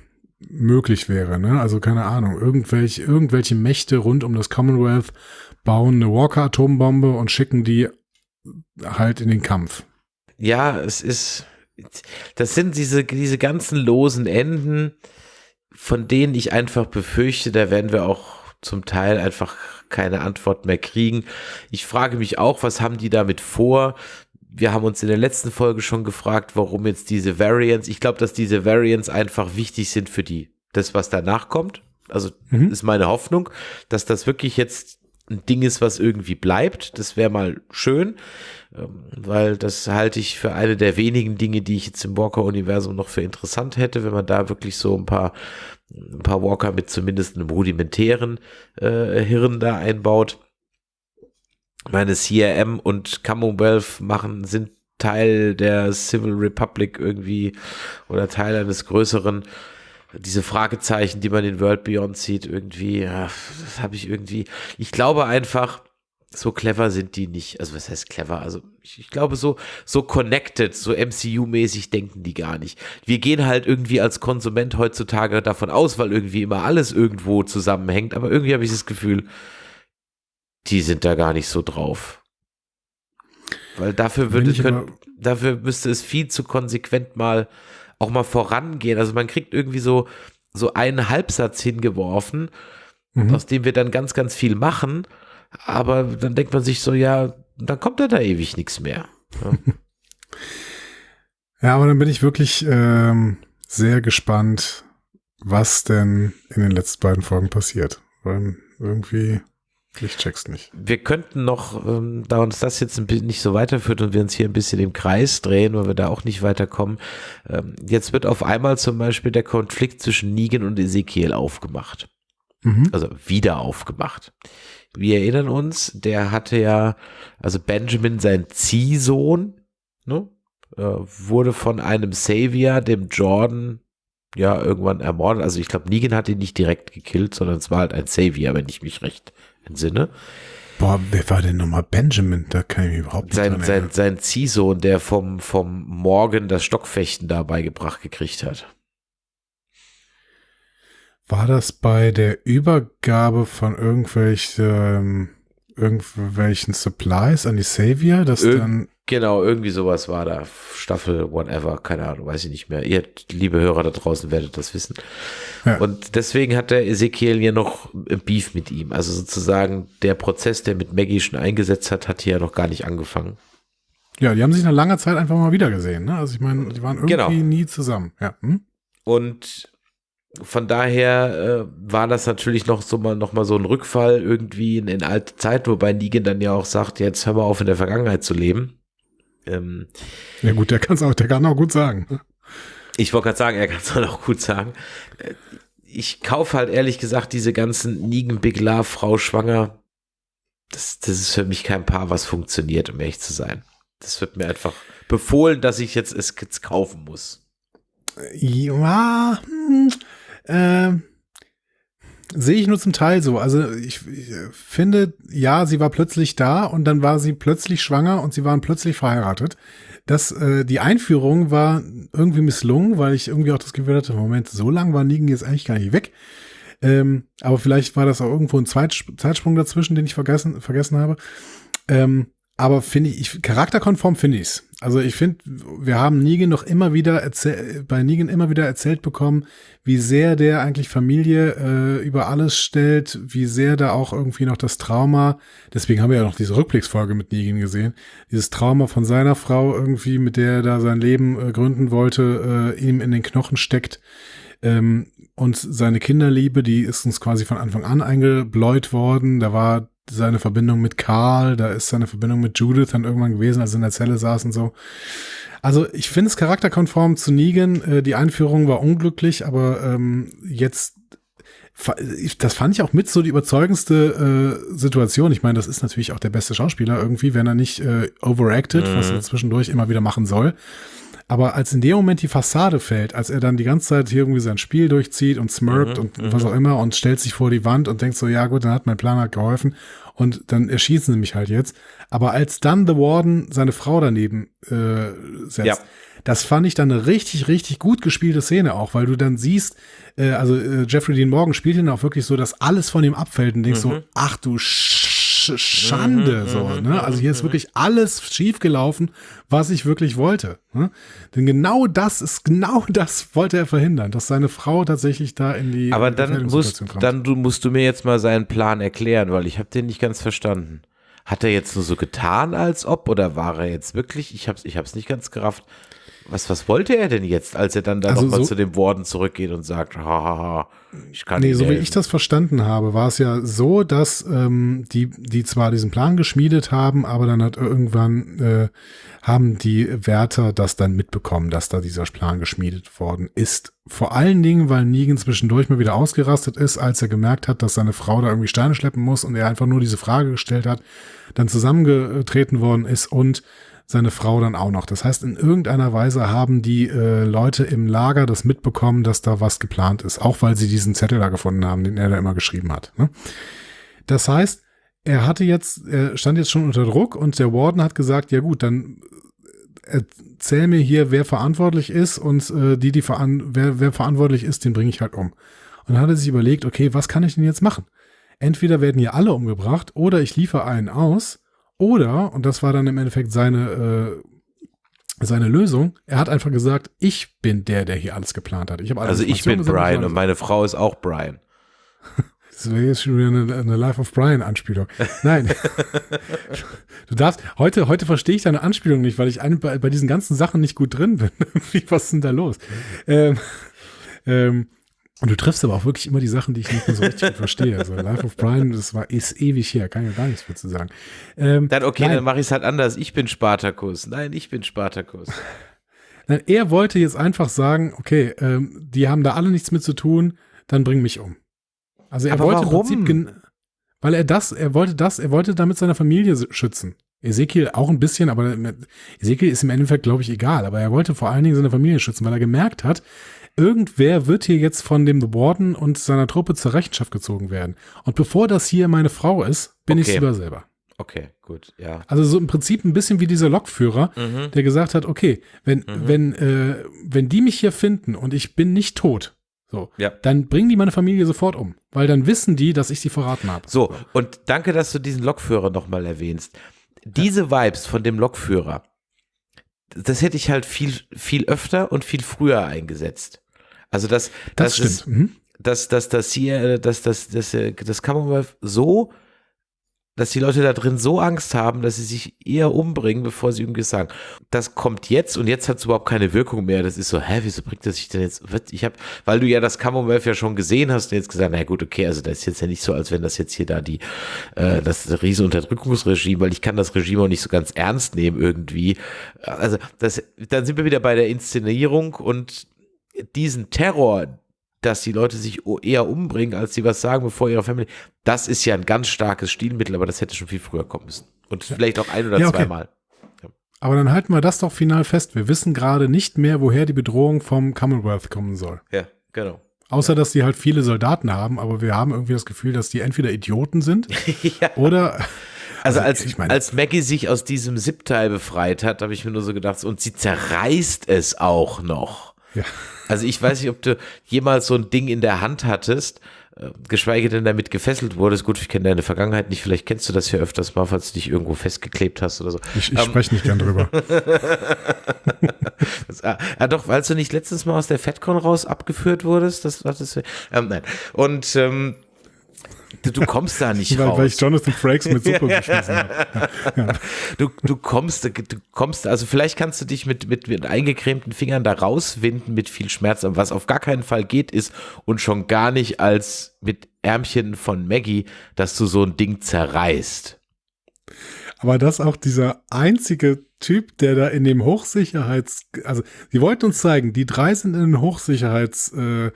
möglich wäre. Ne? Also keine Ahnung, irgendwelche, irgendwelche Mächte rund um das Commonwealth bauen eine Walker-Atombombe und schicken die halt in den Kampf. Ja, es ist, das sind diese, diese ganzen losen Enden, von denen ich einfach befürchte, da werden wir auch zum Teil einfach keine Antwort mehr kriegen. Ich frage mich auch, was haben die damit vor? Wir haben uns in der letzten Folge schon gefragt, warum jetzt diese Variants, ich glaube, dass diese Variants einfach wichtig sind für die, das, was danach kommt. Also Mhm. ist meine Hoffnung, dass das wirklich jetzt ein Ding ist, was irgendwie bleibt. Das wäre mal schön, ähm, weil das halte ich für eine der wenigen Dinge, die ich jetzt im Walker-Universum noch für interessant hätte, wenn man da wirklich so ein paar, ein paar Walker mit zumindest einem rudimentären äh, Hirn da einbaut. Meine CRM und Commonwealth machen, sind Teil der Civil Republic irgendwie oder Teil eines größeren diese Fragezeichen, die man in World Beyond sieht, irgendwie, das habe ich irgendwie. Ich glaube einfach, so clever sind die nicht. Also was heißt clever? Also ich, ich glaube so so connected, so MCU-mäßig denken die gar nicht. Wir gehen halt irgendwie als Konsument heutzutage davon aus, weil irgendwie immer alles irgendwo zusammenhängt. Aber irgendwie habe ich das Gefühl, die sind da gar nicht so drauf. Weil dafür würde ich können, dafür müsste es viel zu konsequent mal auch mal vorangehen. Also man kriegt irgendwie so, so einen Halbsatz hingeworfen, Mhm. aus dem wir dann ganz, ganz viel machen. Aber dann denkt man sich so, ja, dann kommt ja da ewig nichts mehr. Ja. [LAUGHS] Ja, aber dann bin ich wirklich ähm, sehr gespannt, was denn in den letzten beiden Folgen passiert. Weil irgendwie, Ich check's nicht. Wir könnten noch, ähm, da uns das jetzt ein bisschen nicht so weiterführt und wir uns hier ein bisschen im Kreis drehen, weil wir da auch nicht weiterkommen. Ähm, jetzt wird auf einmal zum Beispiel der Konflikt zwischen Negan und Ezekiel aufgemacht. Mhm. Also wieder aufgemacht. Wir erinnern uns, der hatte ja, also Benjamin, sein Ziehsohn, ne, äh, wurde von einem Savior, dem Jordan, ja, irgendwann ermordet. Also ich glaube, Negan hat ihn nicht direkt gekillt, sondern es war halt ein Savior, wenn ich mich recht entsinne. Boah, wer war denn nochmal Benjamin? Da kann ich mich überhaupt nicht Sein, sein, sein Ziehsohn, der vom, vom Morgen das Stockfechten da beigebracht gekriegt hat. War das bei der Übergabe von irgendwelchen, ähm, irgendwelchen Supplies an die Savior, dass Irg- dann, Genau, irgendwie sowas war da. Staffel, whatever, keine Ahnung, weiß ich nicht mehr. Ihr, liebe Hörer da draußen, werdet das wissen. Ja. Und deswegen hat der Ezekiel hier noch Beef mit ihm. Also sozusagen der Prozess, der mit Maggie schon eingesetzt hat, hat hier ja noch gar nicht angefangen. ja, die haben sich nach langer Zeit einfach mal wieder gesehen, ne? Also ich meine, die waren irgendwie Genau. nie zusammen, ja. Hm? Und von daher äh, war das natürlich noch so mal noch mal so ein Rückfall irgendwie in, in alte Zeit, wobei Negan dann ja auch sagt, jetzt hör mal auf in der Vergangenheit zu leben. Ähm, Ja gut, der kann's auch, der kann auch gut sagen. Ich wollte gerade sagen, er kann es halt [LAUGHS] auch gut sagen. Äh, Ich kaufe halt ehrlich gesagt diese ganzen Negan Big Love Frau schwanger. Das, das ist für mich kein Paar, was funktioniert, um ehrlich zu sein. Das wird mir einfach befohlen, dass ich jetzt es jetzt kaufen muss. Ja, hm, ähm, sehe ich nur zum Teil so. Also ich, ich finde, ja, sie war plötzlich da und dann war sie plötzlich schwanger und sie waren plötzlich verheiratet. Das, äh, die Einführung war irgendwie misslungen, weil ich irgendwie auch das Gefühl hatte, Moment, so lang war Negan jetzt eigentlich gar nicht weg. Ähm, aber vielleicht war das auch irgendwo ein Zeitsp Zeitsprung dazwischen, den ich vergessen, vergessen habe. Ähm, aber finde ich, ich, charakterkonform finde ich's. Also ich finde, wir haben Negan noch immer wieder erzähl- bei Negan immer wieder erzählt bekommen, wie sehr der eigentlich Familie äh, über alles stellt, wie sehr da auch irgendwie noch das Trauma, deswegen haben wir ja noch diese Rückblicksfolge mit Negan gesehen, dieses Trauma von seiner Frau irgendwie, mit der er da sein Leben äh, gründen wollte, äh, ihm in den Knochen steckt. Ähm, und seine Kinderliebe, die ist uns quasi von Anfang an eingebläut worden. Da war seine Verbindung mit Karl, da ist seine Verbindung mit Judith dann irgendwann gewesen, als sie in der Zelle saßen so. Also ich finde es charakterkonform zu Negan. Äh, die Einführung war unglücklich, aber ähm, jetzt das fand ich auch mit so die überzeugendste äh, Situation. Ich meine, das ist natürlich auch der beste Schauspieler irgendwie, wenn er nicht äh, overacted, was er zwischendurch immer wieder machen soll. Aber als in dem Moment die Fassade fällt, als er dann die ganze Zeit hier irgendwie sein Spiel durchzieht und smirkt und was auch immer und stellt sich vor die Wand und denkt so, ja gut, dann hat mein Plan halt geholfen und dann erschießen sie mich halt jetzt. Aber als dann The Warden seine Frau daneben äh, setzt, Ja. das fand ich dann eine richtig, richtig gut gespielte Szene auch, weil du dann siehst, äh, also äh, Jeffrey Dean Morgan spielt ihn auch wirklich so, dass alles von ihm abfällt und denkst so, ach du Sch Schande, so, ne? Also hier ist wirklich alles schiefgelaufen, was ich wirklich wollte. Ne? Denn genau das ist, genau [LAUGHS] das wollte er verhindern, dass seine Frau tatsächlich da in die Aber dann musst, kommt. dann du, musst du mir jetzt mal seinen Plan erklären, weil ich habe den nicht ganz verstanden. Hat er jetzt nur so getan, als ob, oder war er jetzt wirklich? Ich hab's, ich hab's nicht ganz gerafft. Was, was wollte er denn jetzt, als er dann da Also nochmal so- zu dem Warden zurückgeht und sagt, hahaha, ich kann Nee, Ihnen so wie helfen. ich das verstanden habe, war es ja so, dass ähm, die, die zwar diesen Plan geschmiedet haben, aber dann hat irgendwann äh, haben die Wärter das dann mitbekommen, dass da dieser Plan geschmiedet worden ist. Vor allen Dingen, weil Negan zwischendurch mal wieder ausgerastet ist, als er gemerkt hat, dass seine Frau da irgendwie Steine schleppen muss und er einfach nur diese Frage gestellt hat, dann zusammengetreten worden ist und seine Frau dann auch noch. Das heißt, in irgendeiner Weise haben die äh, Leute im Lager das mitbekommen, dass da was geplant ist, auch weil sie diesen Zettel da gefunden haben, den er da immer geschrieben hat. Ne? Das heißt, er hatte jetzt, er stand jetzt schon unter Druck und der Warden hat gesagt, ja gut, dann äh, erzähl mir hier, wer verantwortlich ist und äh, die, die veran wer, wer verantwortlich ist, den bringe ich halt um. Und dann hat er sich überlegt, okay, was kann ich denn jetzt machen? Entweder werden hier alle umgebracht oder ich liefere einen aus oder, und das war dann im Endeffekt seine, äh, seine Lösung, er hat einfach gesagt, ich bin der, der hier alles geplant hat. Ich Also ich bin gesammelt, Brian alles. und meine Frau ist auch Brian. [LAUGHS] Das wäre jetzt schon wieder eine, eine Life of Brian Anspielung. Nein. [LAUGHS] du darfst, heute, heute verstehe ich deine Anspielung nicht, weil ich ein, bei, bei diesen ganzen Sachen nicht gut drin bin. [LAUGHS] Was ist denn da los? Ähm, ähm, Und du triffst aber auch wirklich immer die Sachen, die ich nicht mehr so richtig verstehe. Also Life of Brian, das war ist ewig her, kann ich ja gar nichts mehr zu sagen. Ähm, dann okay, nein. dann mache ich es halt anders. Ich bin Spartakus. Nein, ich bin Spartakus. [LAUGHS] Nein, er wollte jetzt einfach sagen, okay, ähm, die haben da alle nichts mit zu tun, dann bring mich um. Also er aber wollte warum? im Prinzip, weil er das, er wollte das, er wollte damit seine Familie schützen. Ezekiel auch ein bisschen, aber Ezekiel ist im Endeffekt, glaube ich, egal. Aber er wollte vor allen Dingen seine Familie schützen, weil er gemerkt hat, irgendwer wird hier jetzt von dem The Warden und seiner Truppe zur Rechenschaft gezogen werden. Und bevor das hier meine Frau ist, bin okay. ich lieber selber. Okay, gut, ja. Also so im Prinzip ein bisschen wie dieser Lokführer, mhm. der gesagt hat, okay, wenn, mhm. wenn, äh, wenn die mich hier finden und ich bin nicht tot, so, ja. dann bringen die meine Familie sofort um, weil dann wissen die, dass ich sie verraten habe. So, und danke, dass du diesen Lokführer nochmal erwähnst. Diese Vibes von dem Lokführer, das hätte ich halt viel, viel öfter und viel früher eingesetzt. Also das, das, das stimmt. Ist, mhm. dass, dass das hier, dass das, das, das Commonwealth so, dass die Leute da drin so Angst haben, dass sie sich eher umbringen, bevor sie irgendwas sagen. Das kommt jetzt und jetzt hat es überhaupt keine Wirkung mehr. Das ist so, hä, wieso bringt das sich denn jetzt? Ich habe, weil du ja das Commonwealth ja schon gesehen hast und jetzt gesagt, na gut, okay, also das ist jetzt ja nicht so, als wenn das jetzt hier da die, äh, das riesen Unterdrückungsregime, weil ich kann das Regime auch nicht so ganz ernst nehmen irgendwie. Also das, dann sind wir wieder bei der Inszenierung und diesen Terror, dass die Leute sich eher umbringen, als sie was sagen, bevor ihre Familie, das ist ja ein ganz starkes Stilmittel, aber das hätte schon viel früher kommen müssen. Und ja. vielleicht auch ein oder ja, okay. zweimal. Ja. Aber dann halten wir das doch final fest. Wir wissen gerade nicht mehr, woher die Bedrohung vom Commonwealth kommen soll. Ja, genau. Außer, dass die halt viele Soldaten haben, aber wir haben irgendwie das Gefühl, dass die entweder Idioten sind [LAUGHS] oder. Also, also als, ich mein, als Maggie sich aus diesem Siebteil befreit hat, habe ich mir nur so gedacht, und sie zerreißt es auch noch. Ja. Also ich weiß nicht, ob du jemals so ein Ding in der Hand hattest, äh, geschweige denn damit gefesselt wurdest. Gut, ich kenne deine Vergangenheit nicht, vielleicht kennst du das ja öfters mal, falls du dich irgendwo festgeklebt hast oder so. Ich, ich ähm, spreche nicht gern drüber. [LAUGHS] das, ah, ah, doch, weil du nicht letztens mal aus der FedCon raus abgeführt wurdest, das war das. Ähm, nein. Und ähm, Du, du kommst da nicht [LAUGHS] weil, raus. Weil ich Jonathan Frakes mit Suppe [LAUGHS] geschmissen habe. [LAUGHS] Ja. Du, du kommst, du kommst, also vielleicht kannst du dich mit, mit, mit eingecremten Fingern da rauswinden mit viel Schmerz, aber was auf gar keinen Fall geht ist und schon gar nicht als mit Ärmchen von Maggie, dass du so ein Ding zerreißt. Aber dass auch dieser einzige Typ, der da in dem Hochsicherheits, also die wollten uns zeigen, die drei sind in den Hochsicherheitslaster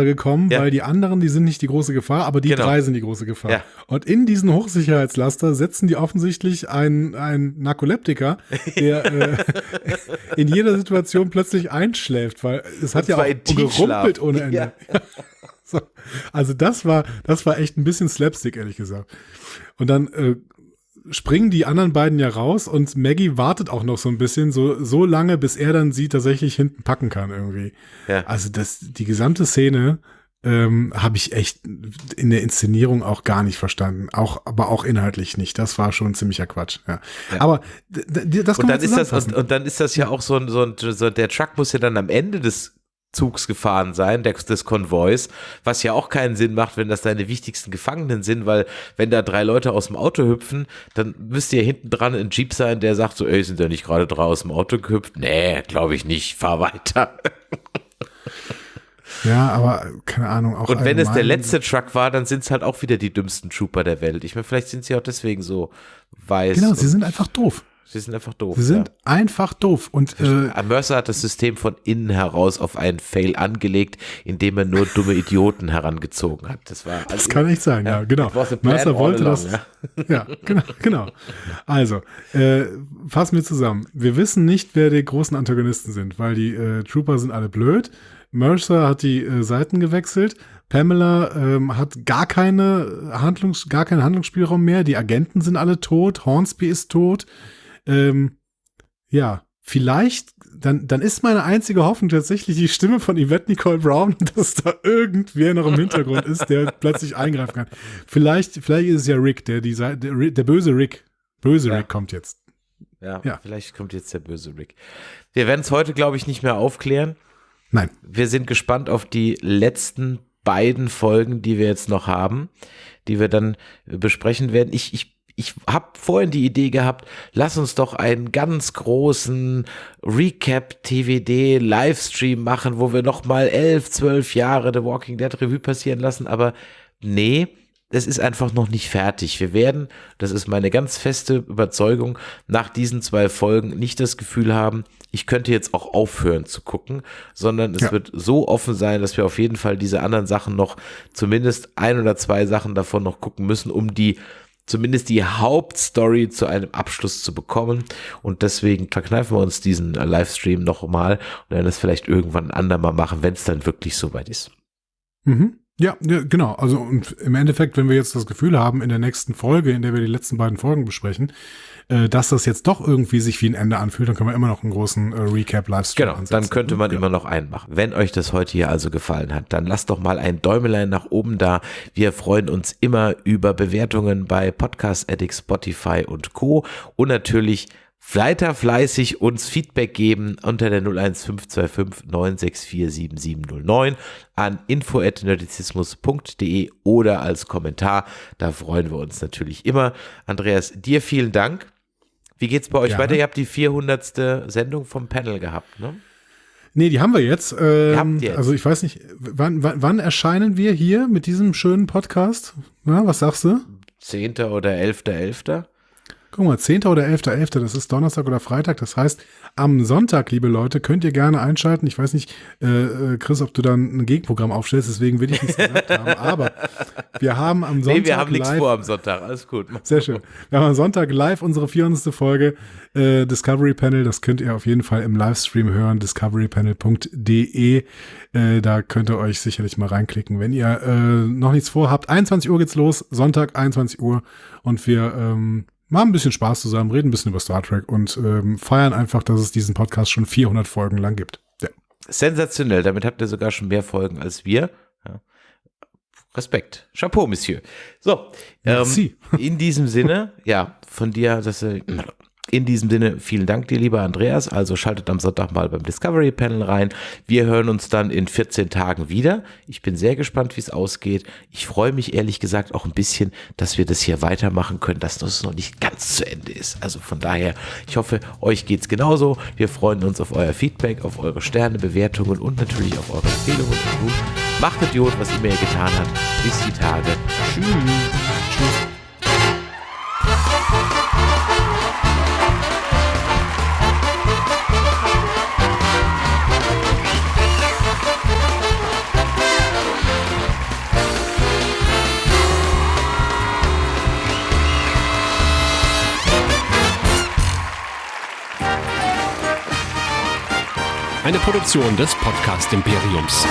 äh, gekommen, ja. weil die anderen, die sind nicht die große Gefahr, aber die genau. drei sind die große Gefahr. Ja. Und in diesen Hochsicherheitslaster setzen die offensichtlich einen, einen Narkoleptiker, der äh, [LAUGHS] in jeder Situation plötzlich einschläft, weil es hat ja auch gerumpelt ohne Ende. Ja. [LAUGHS] So. Also das war, das war echt ein bisschen Slapstick, ehrlich gesagt. Und dann äh, springen die anderen beiden ja raus und Maggie wartet auch noch so ein bisschen, so, so lange, bis er dann sie tatsächlich hinten packen kann irgendwie. Ja. Also das, die gesamte Szene ähm, habe ich echt in der Inszenierung auch gar nicht verstanden. Auch, aber auch inhaltlich nicht. Das war schon ziemlicher Quatsch. Ja. ja. Aber das kann und dann ist das und, und, dann ist das ja auch so ein, so ein, so der Truck muss ja dann am Ende des Zugs gefahren sein, des Konvois, was ja auch keinen Sinn macht, wenn das deine wichtigsten Gefangenen sind, weil wenn da drei Leute aus dem Auto hüpfen, dann müsste ja hinten dran ein Jeep sein, der sagt so, ey, sind da nicht gerade drei aus dem Auto gehüpft? Nee, glaube ich nicht, fahr weiter. Ja, aber keine Ahnung. Auch Und wenn es der letzte Truck war, dann sind es halt auch wieder die dümmsten Trooper der Welt. Ich meine, vielleicht sind sie auch deswegen so weiß. Genau, sie sind einfach doof. Sie sind einfach doof. Sie sind ja. einfach doof. Und äh, Mercer hat das System von innen heraus auf einen Fail angelegt, indem er nur dumme Idioten herangezogen hat. Das war. Das kann nicht sein, ja, ja genau. Mercer wollte along, das. Ja. [LAUGHS] ja, genau, genau. Also äh, fassen wir zusammen. Wir wissen nicht, wer die großen Antagonisten sind, weil die äh, Trooper sind alle blöd. Mercer hat die äh, Seiten gewechselt. Pamela ähm, hat gar keine Handlungs, gar keinen Handlungsspielraum mehr. Die Agenten sind alle tot. Hornsby ist tot. Ähm, ja, vielleicht, dann, dann ist meine einzige Hoffnung tatsächlich die Stimme von Yvette Nicole Brown, [LAUGHS] dass da irgendwer noch im Hintergrund ist, der [LAUGHS] plötzlich eingreifen kann. Vielleicht, vielleicht ist es ja Rick, der, die, der, der böse Rick. Böse ja. Rick kommt jetzt. Ja, ja, vielleicht kommt jetzt der böse Rick. Wir werden es heute, glaube ich, nicht mehr aufklären. Nein. Wir sind gespannt auf die letzten beiden Folgen, die wir jetzt noch haben, die wir dann besprechen werden. Ich, ich ich habe vorhin die Idee gehabt, lass uns doch einen ganz großen Recap-TVD-Livestream machen, wo wir nochmal elf, zwölf Jahre The Walking Dead Revue passieren lassen, aber nee, es ist einfach noch nicht fertig. Wir werden, das ist meine ganz feste Überzeugung, nach diesen zwei Folgen nicht das Gefühl haben, ich könnte jetzt auch aufhören zu gucken, sondern es ja. wird so offen sein, dass wir auf jeden Fall diese anderen Sachen noch, zumindest ein oder zwei Sachen davon noch gucken müssen, um die zumindest die Hauptstory zu einem Abschluss zu bekommen. Und deswegen verkneifen wir uns diesen Livestream nochmal und werden es vielleicht irgendwann ein andermal machen, wenn es dann wirklich soweit ist. Mhm. Ja, genau. Also und im Endeffekt, wenn wir jetzt das Gefühl haben, in der nächsten Folge, in der wir die letzten beiden Folgen besprechen, äh, dass das jetzt doch irgendwie sich wie ein Ende anfühlt, dann können wir immer noch einen großen äh, Recap-Livestream Genau, ansetzen. dann könnte man ja. immer noch einen machen. Wenn euch das heute hier also gefallen hat, dann lasst doch mal ein Däumelein nach oben da. Wir freuen uns immer über Bewertungen bei Podcast Addict, Spotify und Co. Und natürlich weiter fleißig uns Feedback geben unter der 01525 964 7709 an info.nerdizismus.de oder als Kommentar. Da freuen wir uns natürlich immer. Andreas, dir vielen Dank. Wie geht's bei euch ja. weiter? Ihr habt die 400. Sendung vom Panel gehabt, ne? Nee, die haben wir jetzt. Ähm, jetzt. Also ich weiß nicht, wann, wann, wann, erscheinen wir hier mit diesem schönen Podcast? Na, was sagst du? 10. oder 11.11.? .11.? Guck mal, 10. oder 11.11., .11., das ist Donnerstag oder Freitag. Das heißt, am Sonntag, liebe Leute, könnt ihr gerne einschalten. Ich weiß nicht, äh, äh Chris, ob du dann ein Gegenprogramm aufstellst, deswegen will ich nichts gesagt haben. Aber wir haben am Sonntag. [LAUGHS] Nee, wir haben nichts vor am Sonntag, alles gut. Sehr schön. Wir haben am Sonntag live unsere 400. Folge äh, Discovery Panel. Das könnt ihr auf jeden Fall im Livestream hören, discoverypanel.de. Äh, da könnt ihr euch sicherlich mal reinklicken, wenn ihr äh, noch nichts vorhabt. 21 Uhr geht's los, Sonntag 21 Uhr und wir ähm, machen ein bisschen Spaß zusammen, reden ein bisschen über Star Trek und ähm, feiern einfach, dass es diesen Podcast schon 400 Folgen lang gibt. Ja. Sensationell, damit habt ihr sogar schon mehr Folgen als wir. Ja. Respekt. Chapeau, Monsieur. So, ähm, in diesem Sinne, [LAUGHS] ja, von dir, dass äh, in diesem Sinne, vielen Dank dir, lieber Andreas. Also schaltet am Sonntag mal beim Discovery Panel rein. Wir hören uns dann in 14 Tagen wieder. Ich bin sehr gespannt, wie es ausgeht. Ich freue mich ehrlich gesagt auch ein bisschen, dass wir das hier weitermachen können, dass das noch nicht ganz zu Ende ist. Also von daher, ich hoffe, euch geht's genauso. Wir freuen uns auf euer Feedback, auf eure Sterne, Bewertungen und natürlich auf eure Empfehlungen. Macht Idiot, was ihr getan hat. Bis die Tage. Tschüss. Eine Produktion des Podcast Imperiums.